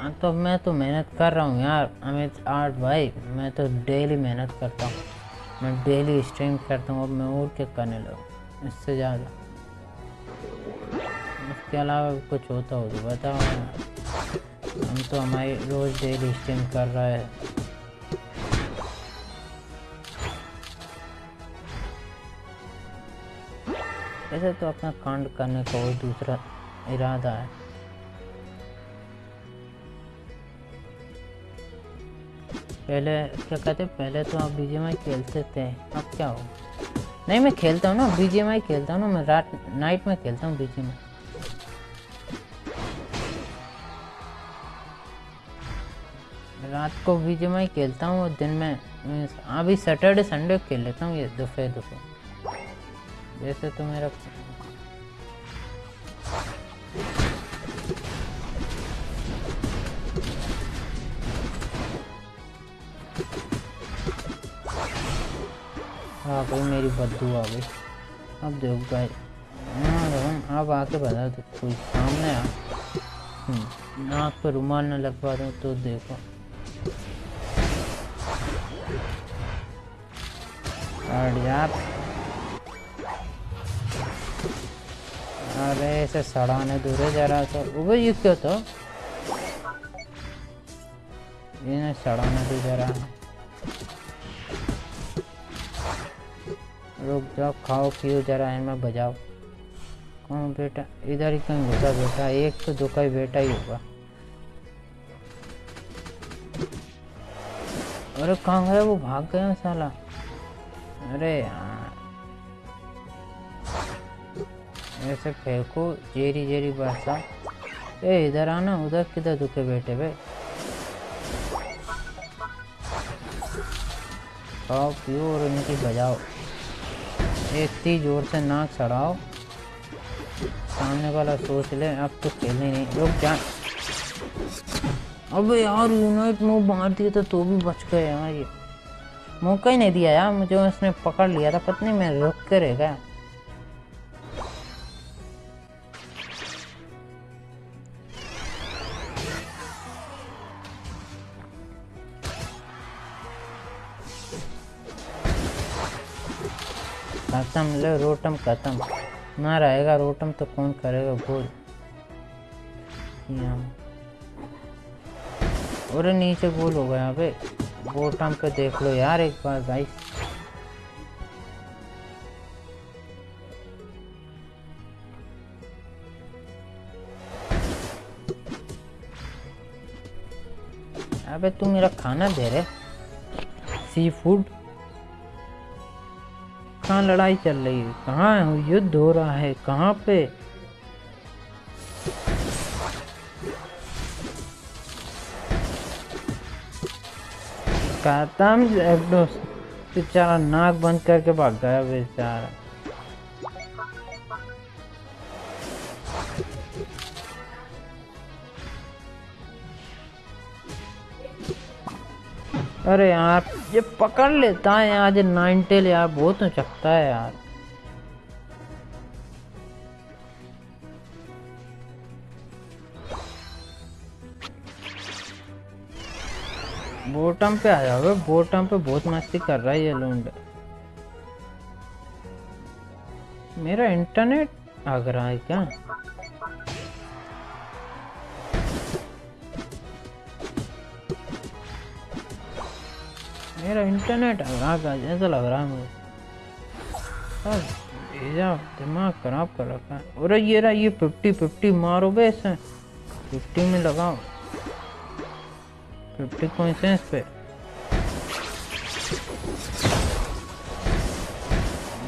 S1: हाँ, तो मैं तो मेहनत कर रहा हूँ यार अमित आर्ट भाई मैं तो डेली मेहनत करता हूँ। मैं डेली स्ट्रीम करता हूँ, अब मैं और क्या करने लगूँ? इससे ज़्यादा। इसके अलावा कुछ होता हो तो बताओ। हम तो हमारी रोज़ डेली स्ट्रीम कर रहा है। ऐसे तो अपना कांड करने का कोई दूसरा इरादा है। पहले, क्या कहते हैं, पहले तो आप बीजेएमआई खेलते थे, अब क्या हो? नहीं, मैं खेलता हूँ ना बीजेएमआई खेलता हूँ ना, मैं रात नाइट में खेलता हूँ बीजेएमआई रात को बीजेएमआई खेलता हूँ और दिन में अभी सैटरडे संडे खेल लेता हूँ, ये दोपहर दोपहर। जैसे तो मेरा हाँ भाई, मेरी बदबू आ गई। अब देखो गाय हाँ अब आके बता दो, कोई सामने आ नाक पे रुमाल न लगवा दूँ तो देखो। जा अरे ऐसे सड़ाने दूर जरा सा। वो ये क्या था? इन्हें सड़ाने दो जरा। रुक जाओ, खाओ, पियो जरा, इनमें बजाओ। कौन बेटा? इधर ही कहीं घुसा बेटा, एक तो दो का बेटा ही होगा। अरे कहाँ गया वो? भाग गया साला। अरे यार। ऐसे फेंको जेरी जेरी बरसा। ए, इधर आना, उधर किधर दुखे बैठे बे? खाओ पियो और इनकी बजाओ। इतनी ज़ोर से नाक सड़ाओ सामने वाला सोच ले, अब तो खेलने नहीं। लोग जा अब यार यूनाइट मूव मार दिया था तो भी बच गए यार ये मौका ही नहीं दिया यार, मुझे उसने पकड़ लिया था, पत्नी मैं रुक के रह गया। खत्म, ले रोटम खत्म। ना रहेगा रोटम तो कौन करेगा, बोल। और नीचे गोल हो गया, अबे। बोटम पे देख लो यार एक बार, भाई। अबे तू मेरा खाना दे रहे? सी फ़ूड कहाँ लड़ाई चल रही है? कहाँ युद्ध हो रहा है? कहाँ पे? खत्म बेचारा नाक बंद करके भाग गया बेचारा। अरे यार, ये पकड़ लेता है यार, ये नाइन टेल यार, बहुत चकता है यार। बॉटम पे आ जाओ बॉटम पे बहुत मस्ती कर रहा है ये लूंड मेरा इंटरनेट आ रहा है क्या? मेरा इंटरनेट आ रहा जैसा लग रहा है मुझे। भेजा दिमाग खराब कर रखा है। अरे ये रहा, ये फिफ्टी फिफ्टी मारो बे इसे फिफ्टी में लगाओ। फिफ्टी कॉइंसेंस पे।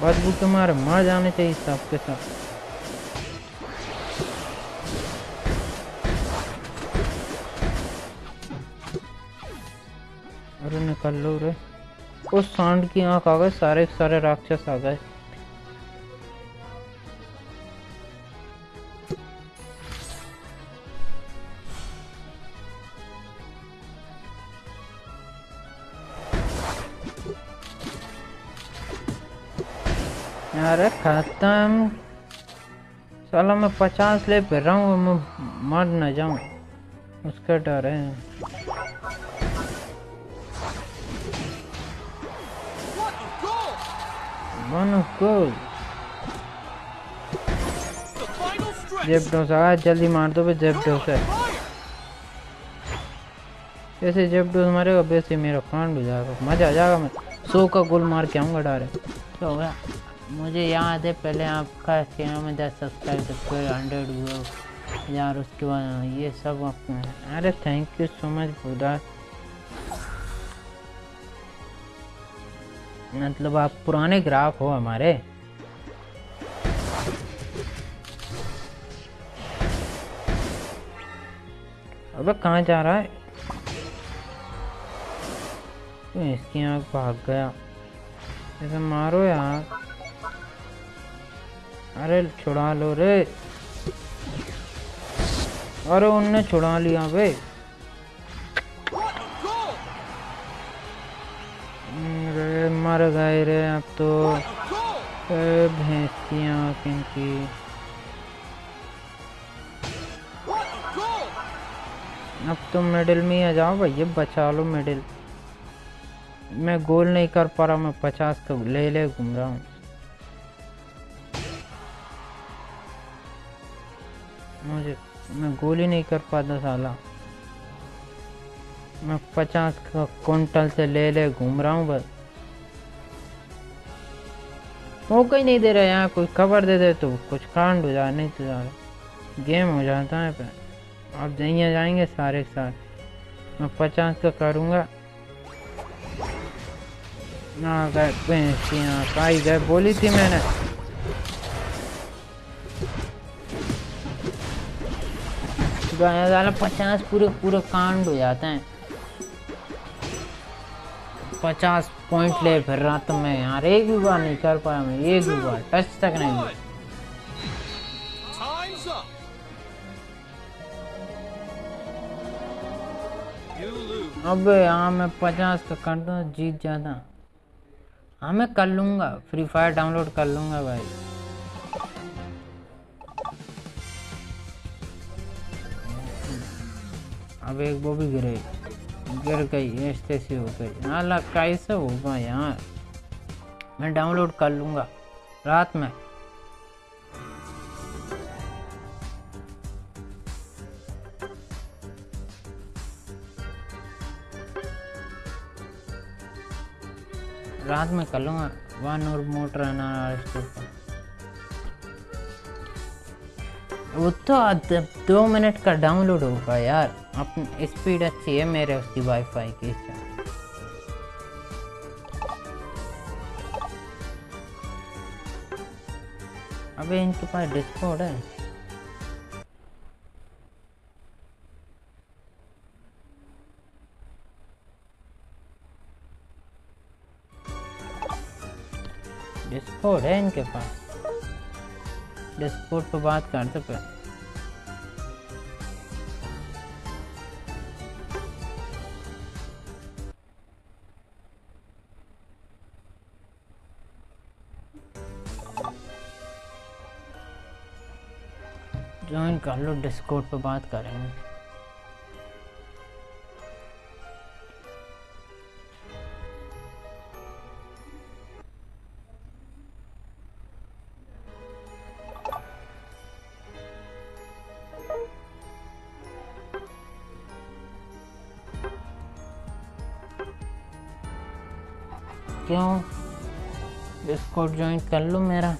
S1: बदबू के मारे मर जाने चाहिए सबके साथ। अरे निकल लो रे। उस सांड की आँख आ गए सारे सारे राक्षस आ गए। अरे खत्म। साला मैं पचास ले फिर रहा हूँ, मैं मर न जाऊँ। उसका डर है। वन गोल
S3: The final
S1: आ जल्दी मार दो बे जेबडोस है
S3: Fire!
S1: जैसे जेबडोस मारेगा वैसे मेरा कांड हो जाएगा। मज़ा आ जाएगा मैं सौ का गोल मार के आऊँगा डायरेक्ट तो होगा मुझे याद है पहले आपका चैनल में दस सब्सक्राइब फिर हंड्रेड हुआ यार उसके बाद ये सब आपको अरे थैंक यू सो मच बुदा मतलब आप पुराने ग्राहक हो हमारे। अबे कहाँ जा रहा है? इसकी आँख भाग गया? ऐसे मारो यार। अरे छुड़ा लो रे। अरे उनने छुड़ा लिया बे मर गए रे अब तो।
S3: What a
S1: भैंस की आँख इनकी! अब तो मिडिल में आ जाओ भैया बचा लो मिडिल मैं गोल नहीं कर पा रहा, मैं पचास का ले ले, घूम रहा हूँ। मुझे, मैं गोल ही नहीं कर पाता साला। मैं पचास का कुंटल से ले ले, घूम रहा हूँ बस। मौका ही नहीं दे रहा यहाँ, कोई खबर दे दे तो कुछ कांड हो जाए, नहीं तो यार गेम हो जाता है पे। अब जहाँ जाएँगे सारे के साथ। मैं पचास का करूँगा। ना, गए पाई गए, बोली थी मैंने। पचास पूरे पूरे कांड हो जाते हैं। पचास पॉइंट ले फिर रहा तो मैं यार एक भी बार नहीं कर पाया मैं एक भी बार टच तक नहीं. अब यहाँ मैं पचास का कर दूँ जीत जाता। हाँ मैं कर लूँगा फ्री फायर डाउनलोड कर लूँगा भाई। अब एक वो भी गिरे। गिर गई ऐसे से हो गई हाँ ला कैसे होगा यार? मैं डाउनलोड कर लूँगा। रात में। रात में कर लूँगा। वन और मोटर वो तो दो मिनट का डाउनलोड होगा यार। अपनी स्पीड अच्छी है मेरे उसकी वाईफाई की अबे इनके पास डिस्कॉर्ड है। डिस्कॉर्ड है इनके पास। डिस्कॉर्ड पे बात करते पे ज्वाइन कर लो डिस्कॉर्ड पे बात करेंगे। क्यों? डिस्कॉर्ड ज्वाइन कर लो मेरा।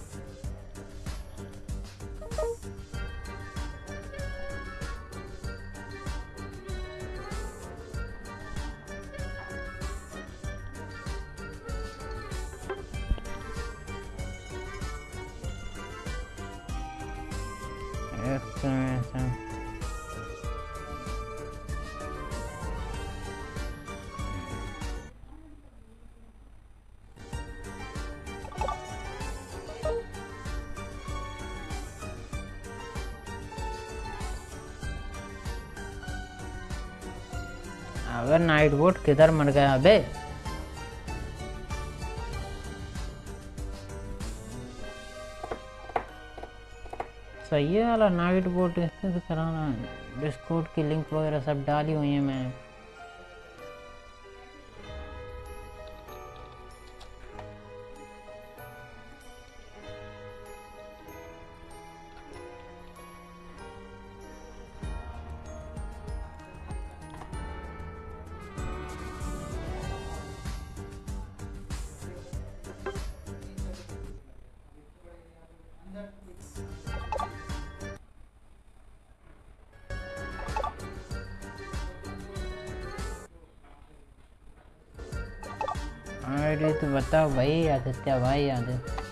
S1: बोट किधर मर गया बे? सही है वाला नाइट इससे तो कराना डिस्कोड की लिंक वगैरह सब डाली हुई है मैंने। अरे तो बताओ भाई, आदित्य भाई आदित्य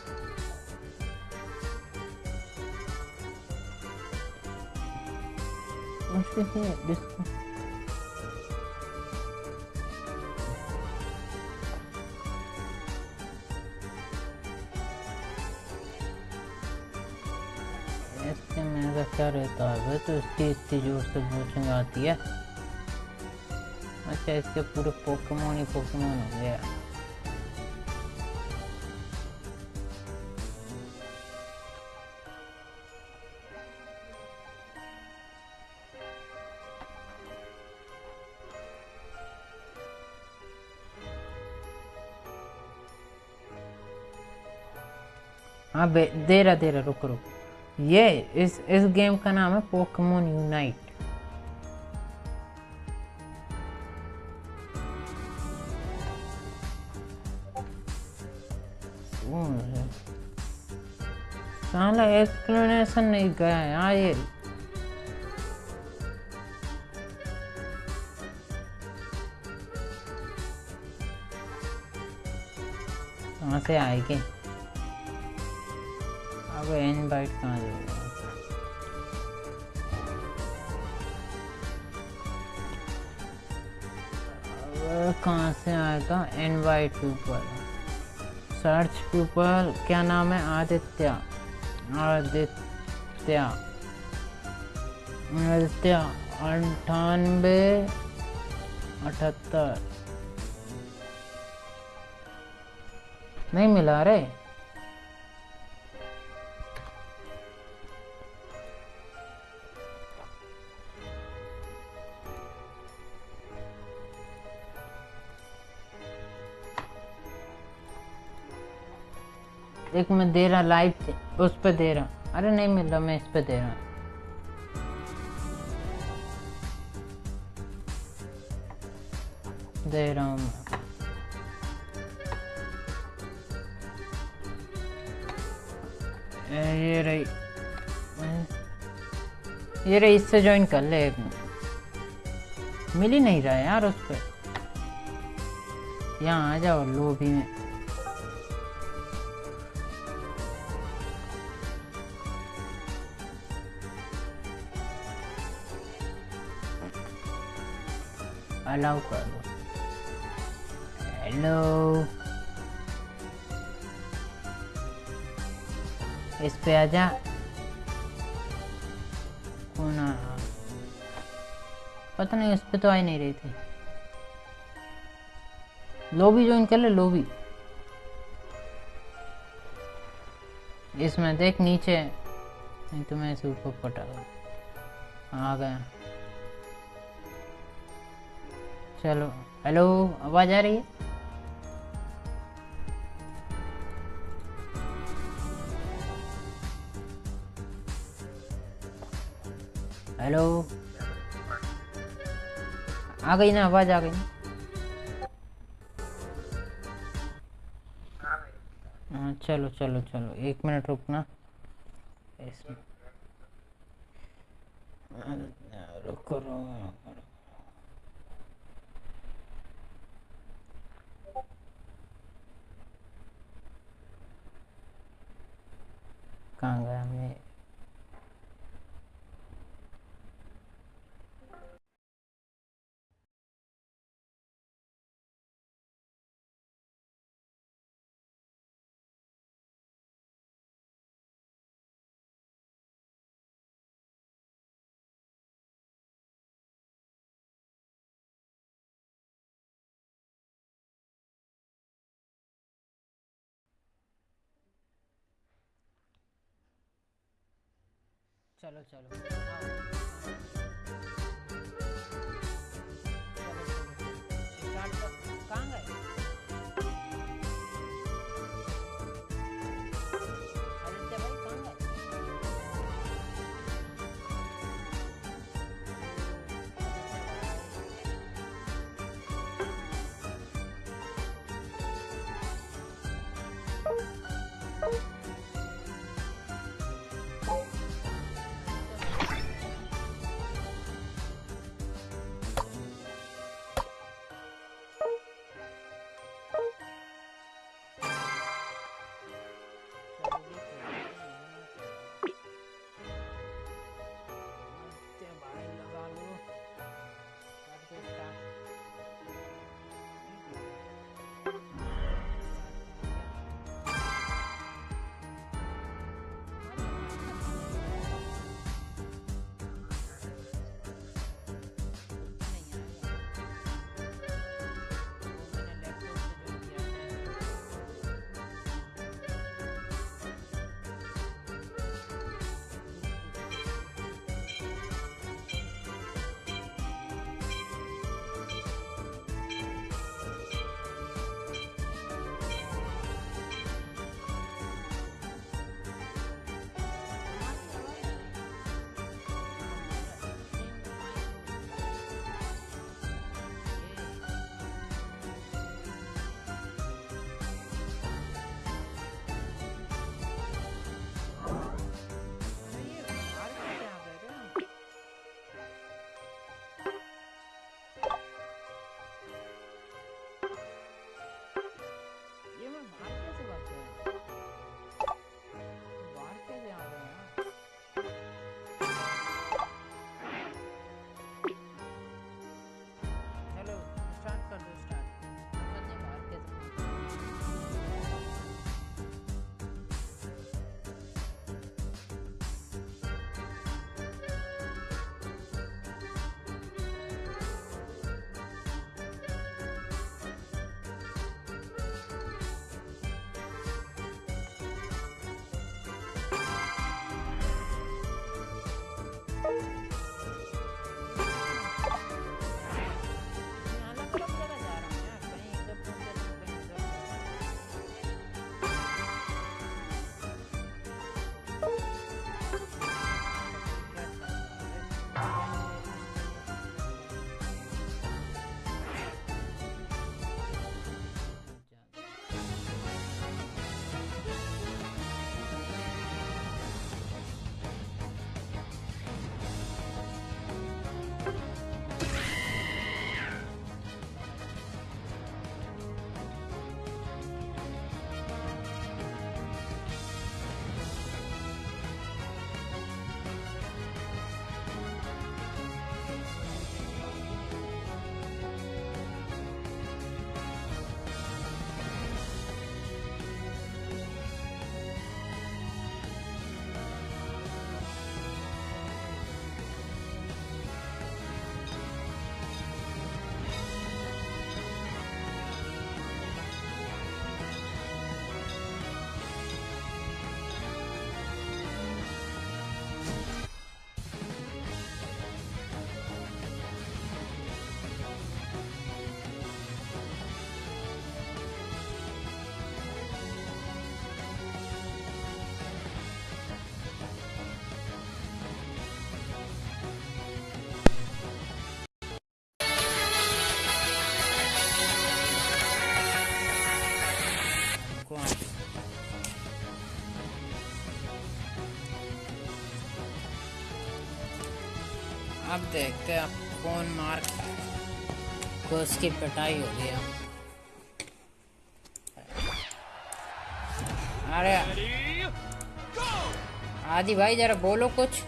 S1: इसके में ऐसा क्या रहता है तो इसकी इतनी ज़ोर से पूछेंगे, आती है। अच्छा इसके पूरे पोकेमोन ही पोकेमोन हो गया। दे रहा रुक रुक। ये, इस इस गेम का नाम है पोकमोन यूनाइट साला एक्सप्लेनेशन नहीं गया यार ये। से आएगी अब इनवाइट कहाँ जाएगा कहाँ से आएगा इनवाइट पीपल सर्च पीपल क्या नाम है? आदित्य। आदित्य। आदित्य। अंठानवे अठहत्तर। नहीं मिला रे। एक मैं दे रहा लाइव उस पर दे रहा। अरे नहीं मिल रहा, मैं इस पर दे रहा। दे रहा हूँ ये रही ये रही, इससे ज्वाइन कर ले एक मिल ही नहीं रहा यार उस पर यहाँ आ जाओ लोबी में। कर दो हेलो इस पे आजा कौन? पता नहीं उस पे तो आ ही नहीं रही थी लोबी ज्वाइन कर ले लोबी इसमें देख नीचे नहीं तो मैं इसे ऊपर पटा आ गया चलो। हेलो, आवाज़ आ रही है? हेलो। आ गई ना, आवाज़ आ गई हाँ चलो चलो चलो। एक मिनट रुकना। इसमें रुको रुको। कहाँ चलो चलो। कहाँ गए? देखते हैं कौन मार को उसकी पिटाई हो गया अरे, आदि भाई, जरा बोलो कुछ।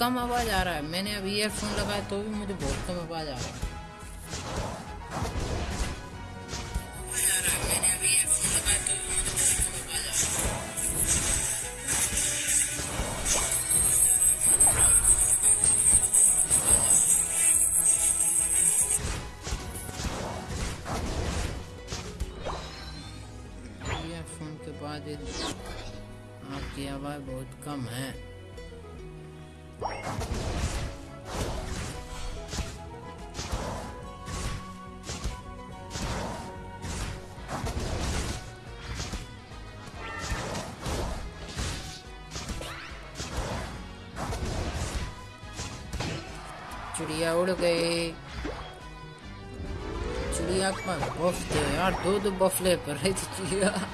S1: कम आवाज़ आ रहा है। मैंने अभी ईयरफोन लगाया तो भी मुझे बहुत कम आवाज़ आ रहा है। दे यार दो दो बफ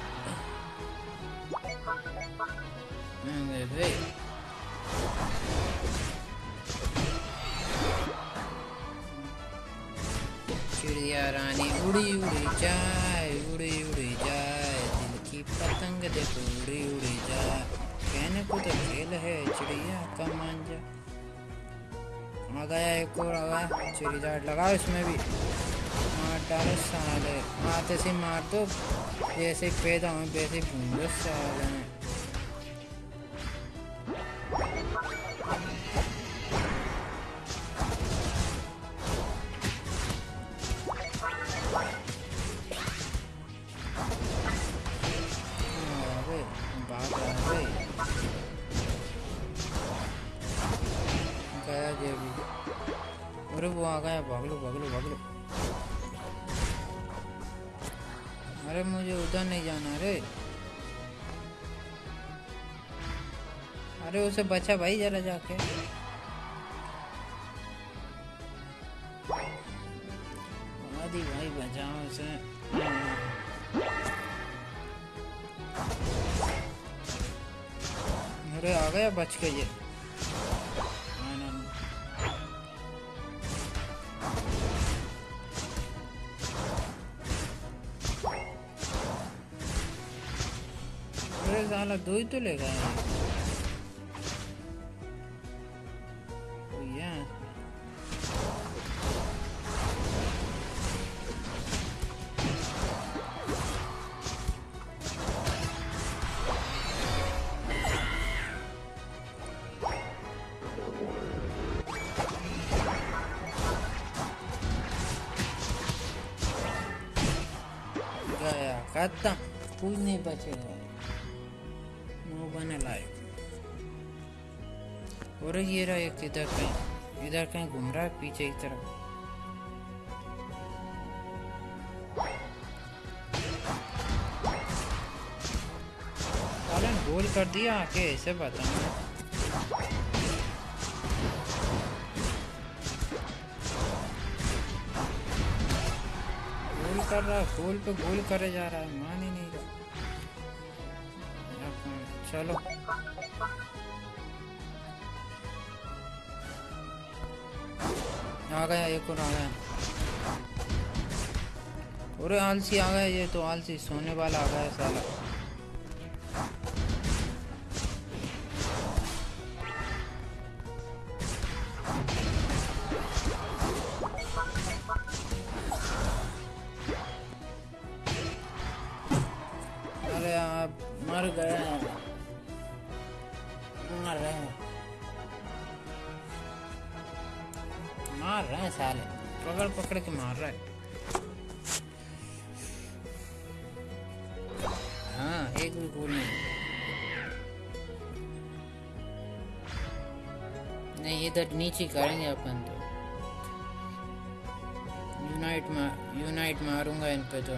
S1: जैसे पैदा हुए वैसे घूम साले उसे बचा भाई जरा जाके। भाई बचाओ उसे अरे आ गया बच के ये। अरे साला दो ही तो ले गए गया खत्म कुछ नहीं बचेगा नो बने लायक और ये रहा एक इधर कहीं इधर कहीं घूम रहा है पीछे की तरफ़ गोल कर दिया आके ऐसे बताऊँ कर रहा है, गोल पे गोल करे जा रहा है, मान ही नहीं रहा। चलो। आ गया, एक और आ गया। अरे आलसी आ गया ये तो आलसी, सोने वाला आ गया साला। इधर नीचे करेंगे अपन तो। यूनाइट मार यूनाइट मारूँगा इन पे तो।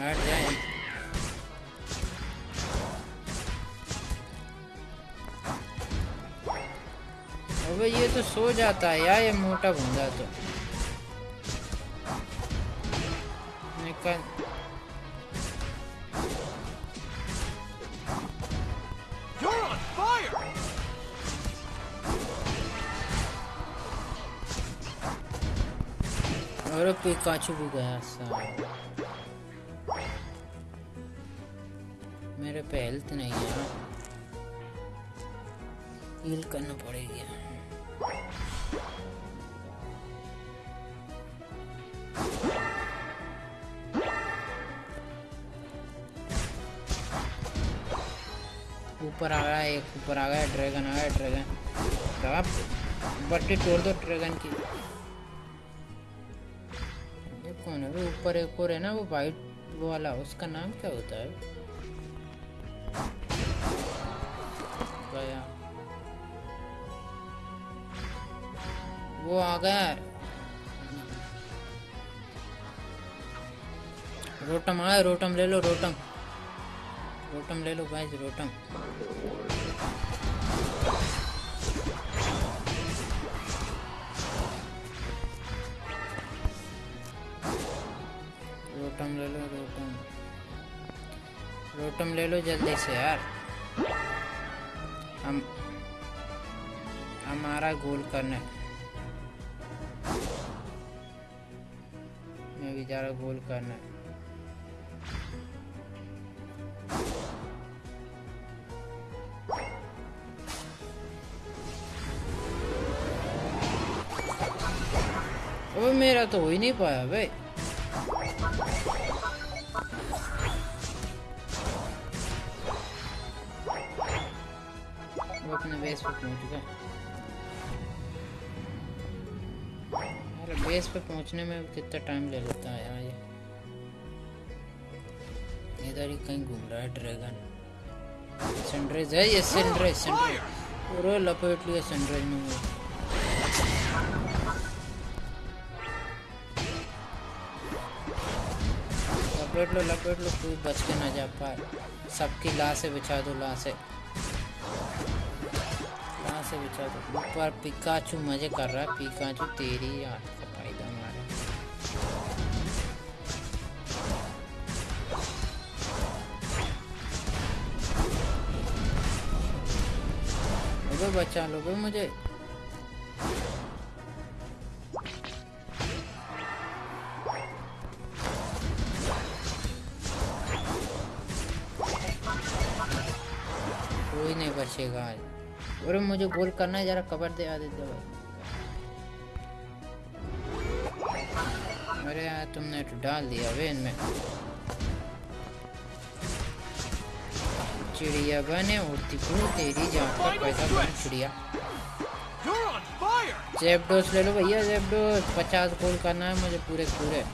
S1: हट जाए अबे ये तो सो जाता है यार, ये मोटा बंदा तो। निकल। पिकाचू भी गया साला मेरे पे हेल्थ नहीं है। हील करना पड़ेगी। ऊपर आ गया एक ऊपर आ गया ड्रैगन आ गया ड्रैगन बट्टी तोड़ दो ड्रैगन की। ऊपर एक और है ना, वो वाइट वो वाला, उसका नाम क्या होता है? गया वो आ गया। रोटम आया रोटम ले लो, रोटम। रोटम ले लो भाई रोटम। रोटम ले लो, रोटम। रोटम ले लो जल्दी से यार। हम, हमारा गोल करना। मैं भी जा रहा गोल करना। है मेरा तो हो ही नहीं पाया भाई। अपने बेस पे पहुँच गया अरे बेस पे पहुँचने में कितना टाइम ले लेता है यार ये। इधर ही कहीं घूम रहा है ड्रैगन सनराइज है ये सनराइज सनराइज पूरा लपेट लिया सनराइज में वो। लपेट लो लपेट लो कोई बच के ना जा पाए। सबकी लाशें बिछा दो लाशें लाशें बिछा दो ऊपर पिकाचू मज़े कर रहा है। पिकाचू, तेरी यार बचा लो बे मुझे कोई नहीं बचेगा अरे मुझे गोल करना है, जरा कवर दे, आदित्य भाई। अरे यार, तुमने तो डाल दिया वे इनमें। चिड़िया बने, उड़ती पूरी तेरी जान का पैसा बन चिड़िया। जेब डोज ले लो भैया, जेब डोज। पचास गोल करना है मुझे पूरे पूरे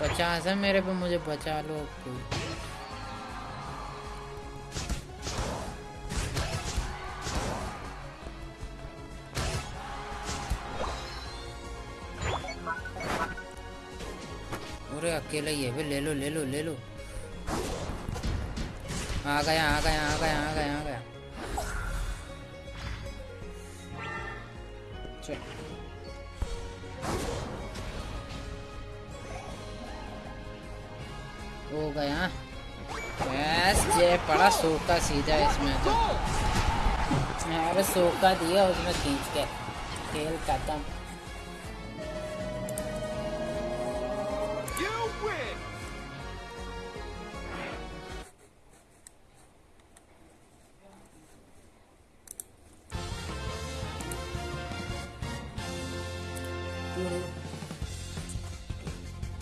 S1: पचास है मेरे पे, मुझे बचा लो। कोई अकेला ही है बे ले लो ले लो ले लो। आ गया आ गया आ गया आ गया आ गया। हो गया। बस, ये पड़ा सोका सीधा इसमें तो। अरे सोका दिया उसमें खींच के। खेल खत्म।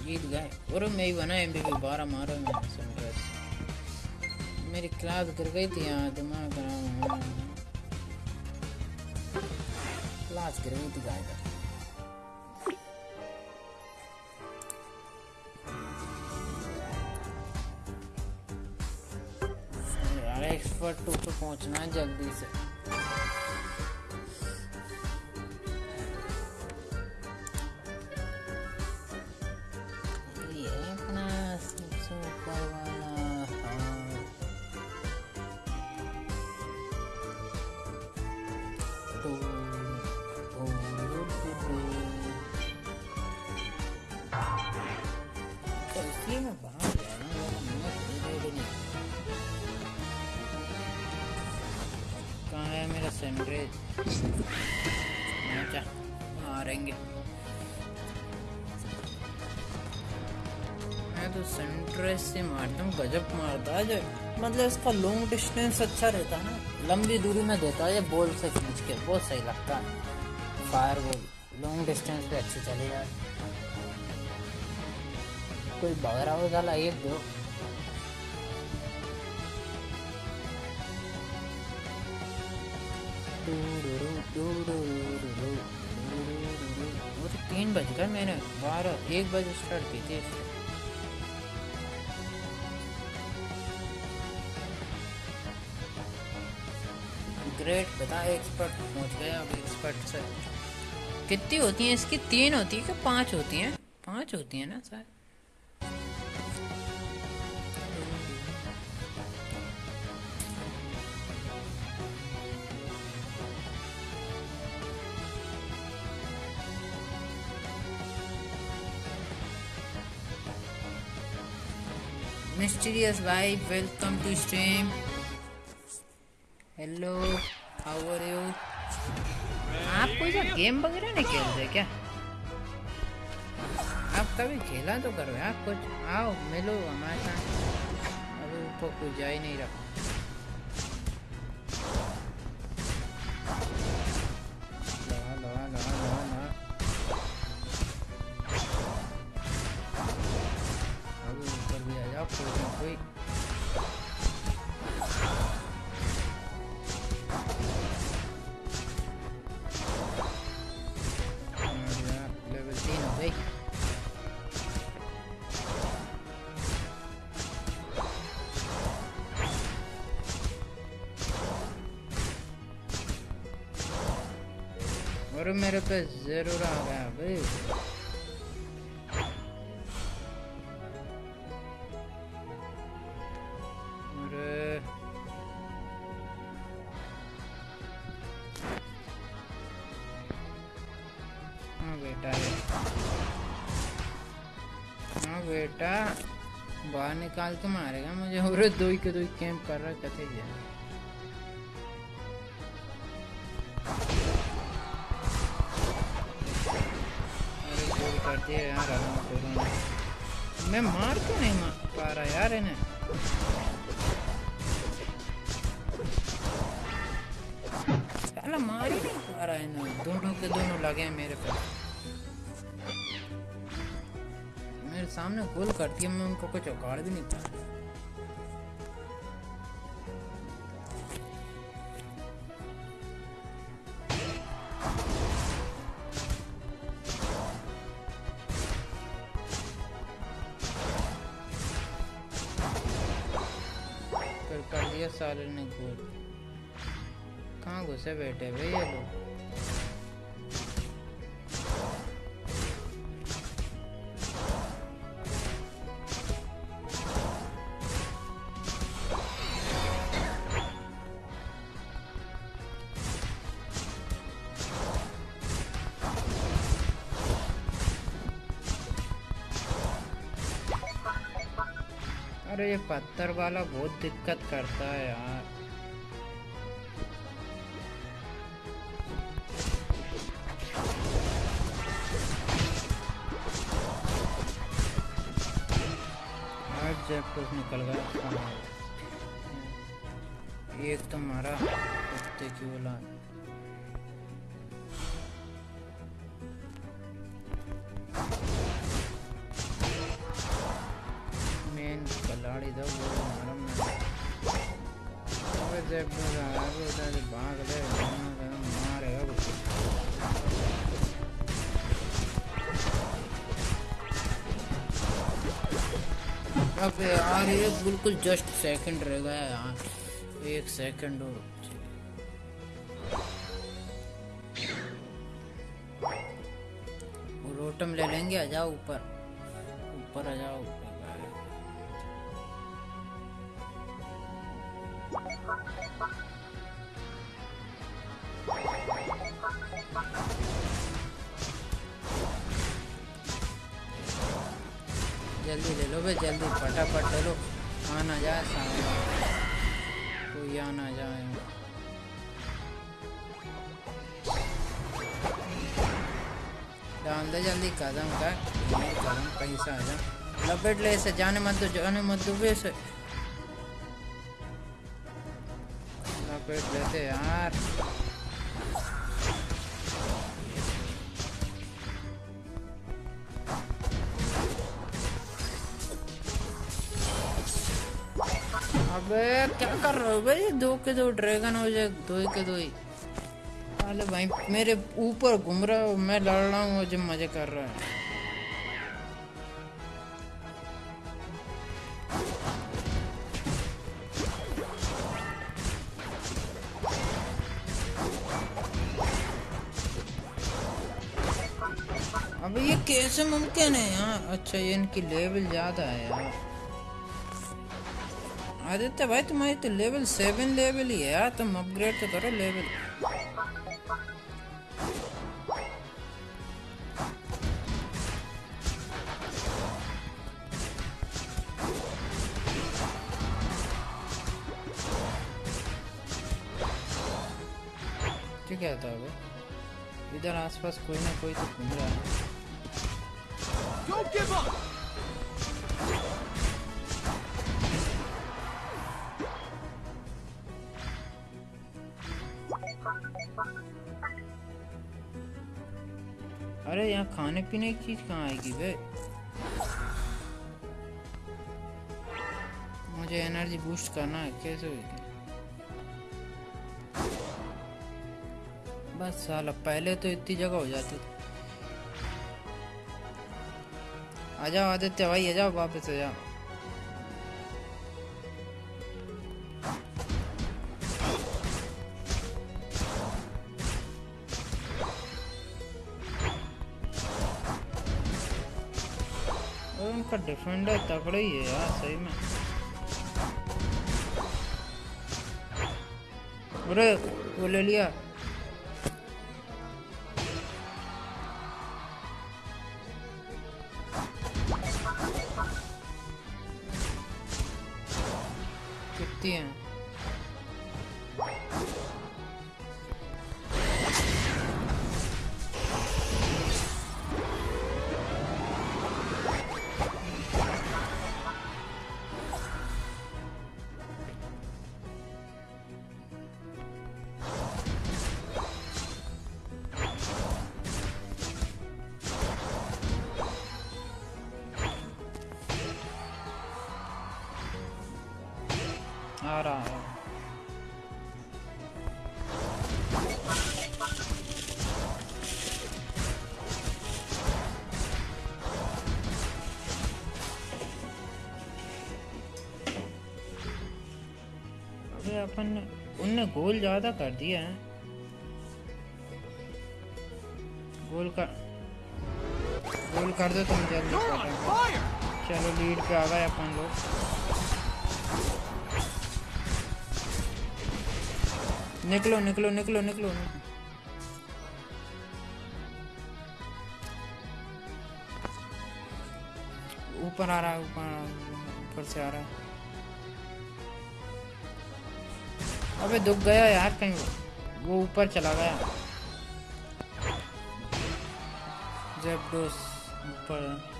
S1: जीत गए और मैं ही बना एमबीपी बारह मारा क्लास गिर गई थी यहाँ दिमाग खराब क्लास गिर गई थी गाय एक्सपर्ट टू पे पहुँचना है जल्दी से। मतलब इसका लॉन्ग डिस्टेंस अच्छा रहता है ना। लंबी दूरी में देता है ये बॉल से खींच के, बहुत सही लगता। है फायर बॉल लॉन्ग डिस्टेंस पे अच्छी चली जाए कोई बगरा हो साला एक दो। तीन बज गए मैंने बारह, एक बजे स्टार्ट की थी। ग्रेट बता एक्सपर्ट पहुँच गया अब एक्सपर्ट से। कितनी होती हैं इसकी? तीन होती है कि पाँच होती हैं? पाँच होती हैं ना शायद। Mysterious vibe, welcome to stream. Hello how are you आप कोई सा गेम वगैरह नहीं खेलते क्या? आप कभी खेला तो करो यार, कुछ आओ, मिलो हमारे साथ। अभी ऊपर कुछ जा ही नहीं रहा। ज़रूर आ भाई अरे। हाँ ये हाँ। बेटा, बाहर निकाल के मारेगा मुझे। [laughs] और दो ही के दो ही कैंप कर रहा कथे जा है मैं उनको कुछ उखाड़ भी नहीं फिर कर दिया साले ने गोल कहाँ घुसे बैठे भाई ये लोग ये पत्थर वाला बहुत दिक्कत करता है यार। अब यार, ये बिल्कुल जस्ट सेकंड रह गया यार। एक सेकंड और रोटम ले लेंगे, आ जाओ ऊपर। ऊपर आ जाओ। लपेट ले जाने मत दो जाने मत दो बे इसे लपेट लेते यार। अबे, क्या कर रहे हो भाई? दो के दो ड्रैगन हो जाए, दो के दो ही। अरे भाई, मेरे ऊपर घूम रहा हो मैं लड़ रहा हूँ, मुझे मज़े कर रहा है। कैसे मुमकिन है यार अच्छा ये इनकी लेवल ज़्यादा है यार। आदित्य भाई, तुम्हारी तो लेवल सेवन लेवल ही है यार। तुम अपग्रेड तो करो लेवल। ठीक है तो इधर आसपास कोई ना कोई तो घूम रहा है।
S3: Don't give up!
S1: अरे, यहाँ खाने पीने की चीज़ कहाँ आएगी बे? मुझे एनर्जी बूस्ट करना है, कैसे होगी? बस साला, पहले तो इतनी जगह हो जाती थी। आ जाओ आदित्य भाई आ जाओ वापस आ जाओ उनका डिफेंडर तगड़ा ही है यार, सही में। अरे वो ले लिया। कितनी गोल ज़्यादा कर दिया है। गोल कर गोल कर दो तुम जल्दी! चलो लीड पे आ गए अपन लोग। निकलो निकलो निकलो निकलो। ऊपर आ रहा है ऊपर ऊपर से आ रहा है। अबे दुख गया यार कहीं। वो। ऊपर चला गया। जेबडोस ऊपर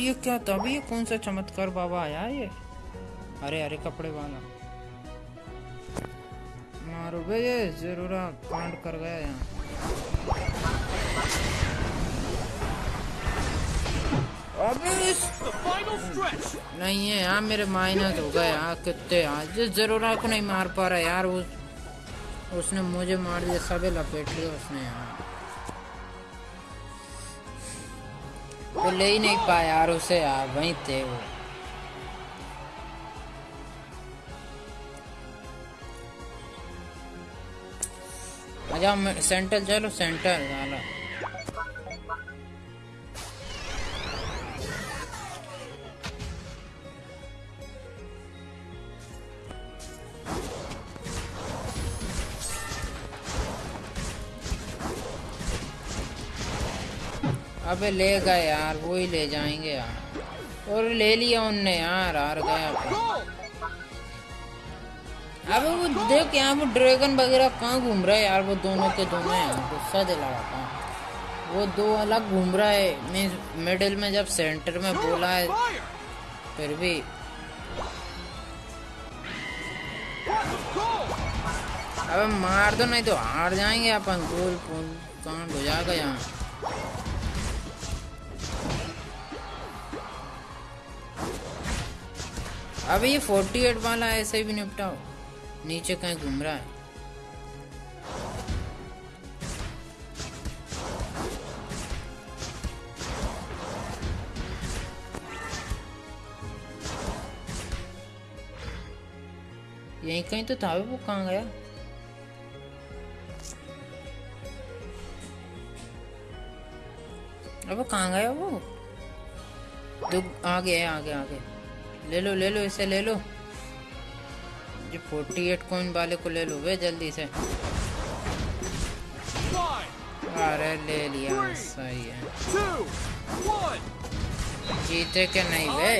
S1: ये क्या था अभी ये कौन सा चमत्कार बाबा आया ये? अरे अरे कपड़े वाला। मारो बे ये ज़रूर कांड कर गया यहाँ! नहीं है यार, मेरे माइनस हो गए यार कितने जिस जरूरा को नहीं मार पा रहा यार, उस उसने मुझे मार दिया सबे लपेट लिया उसने यहाँ वो ले ही नहीं पाया यार उसे यार, वहीं थे वो। अच्छा सेंटर चलो सेंटर अबे ले गए यार, वो ही ले जाएँगे यार और ले लिया उनने यार, हार
S3: Go!
S1: अबे वो देख यहाँ वो ड्रैगन वगैरह कहाँ घूम रहा है यार वो दोनों के दोनों हैं। गुस्सा दिला रहा था। वो दो अलग घूम रहा है। मैं मिडिल में जब सेंटर में बोला है फिर भी! अबे मार दो नहीं तो हार जाएँगे अपन। गोल पोल कांड हो जाएगा यहाँ? अबे ये 48 वाला ऐसे ही भी निपटाओ। नीचे कहीं घूम रहा है। यहीं कहीं तो था वो, कहाँ गया? अब कहाँ गया वो? दो आ गया आगे आगे। ले लो ले लो, इसे ले लो। ये 48 कॉइन वाले को ले लो वे जल्दी से। अरे ले लिया, सही है। जीते के नहीं वे।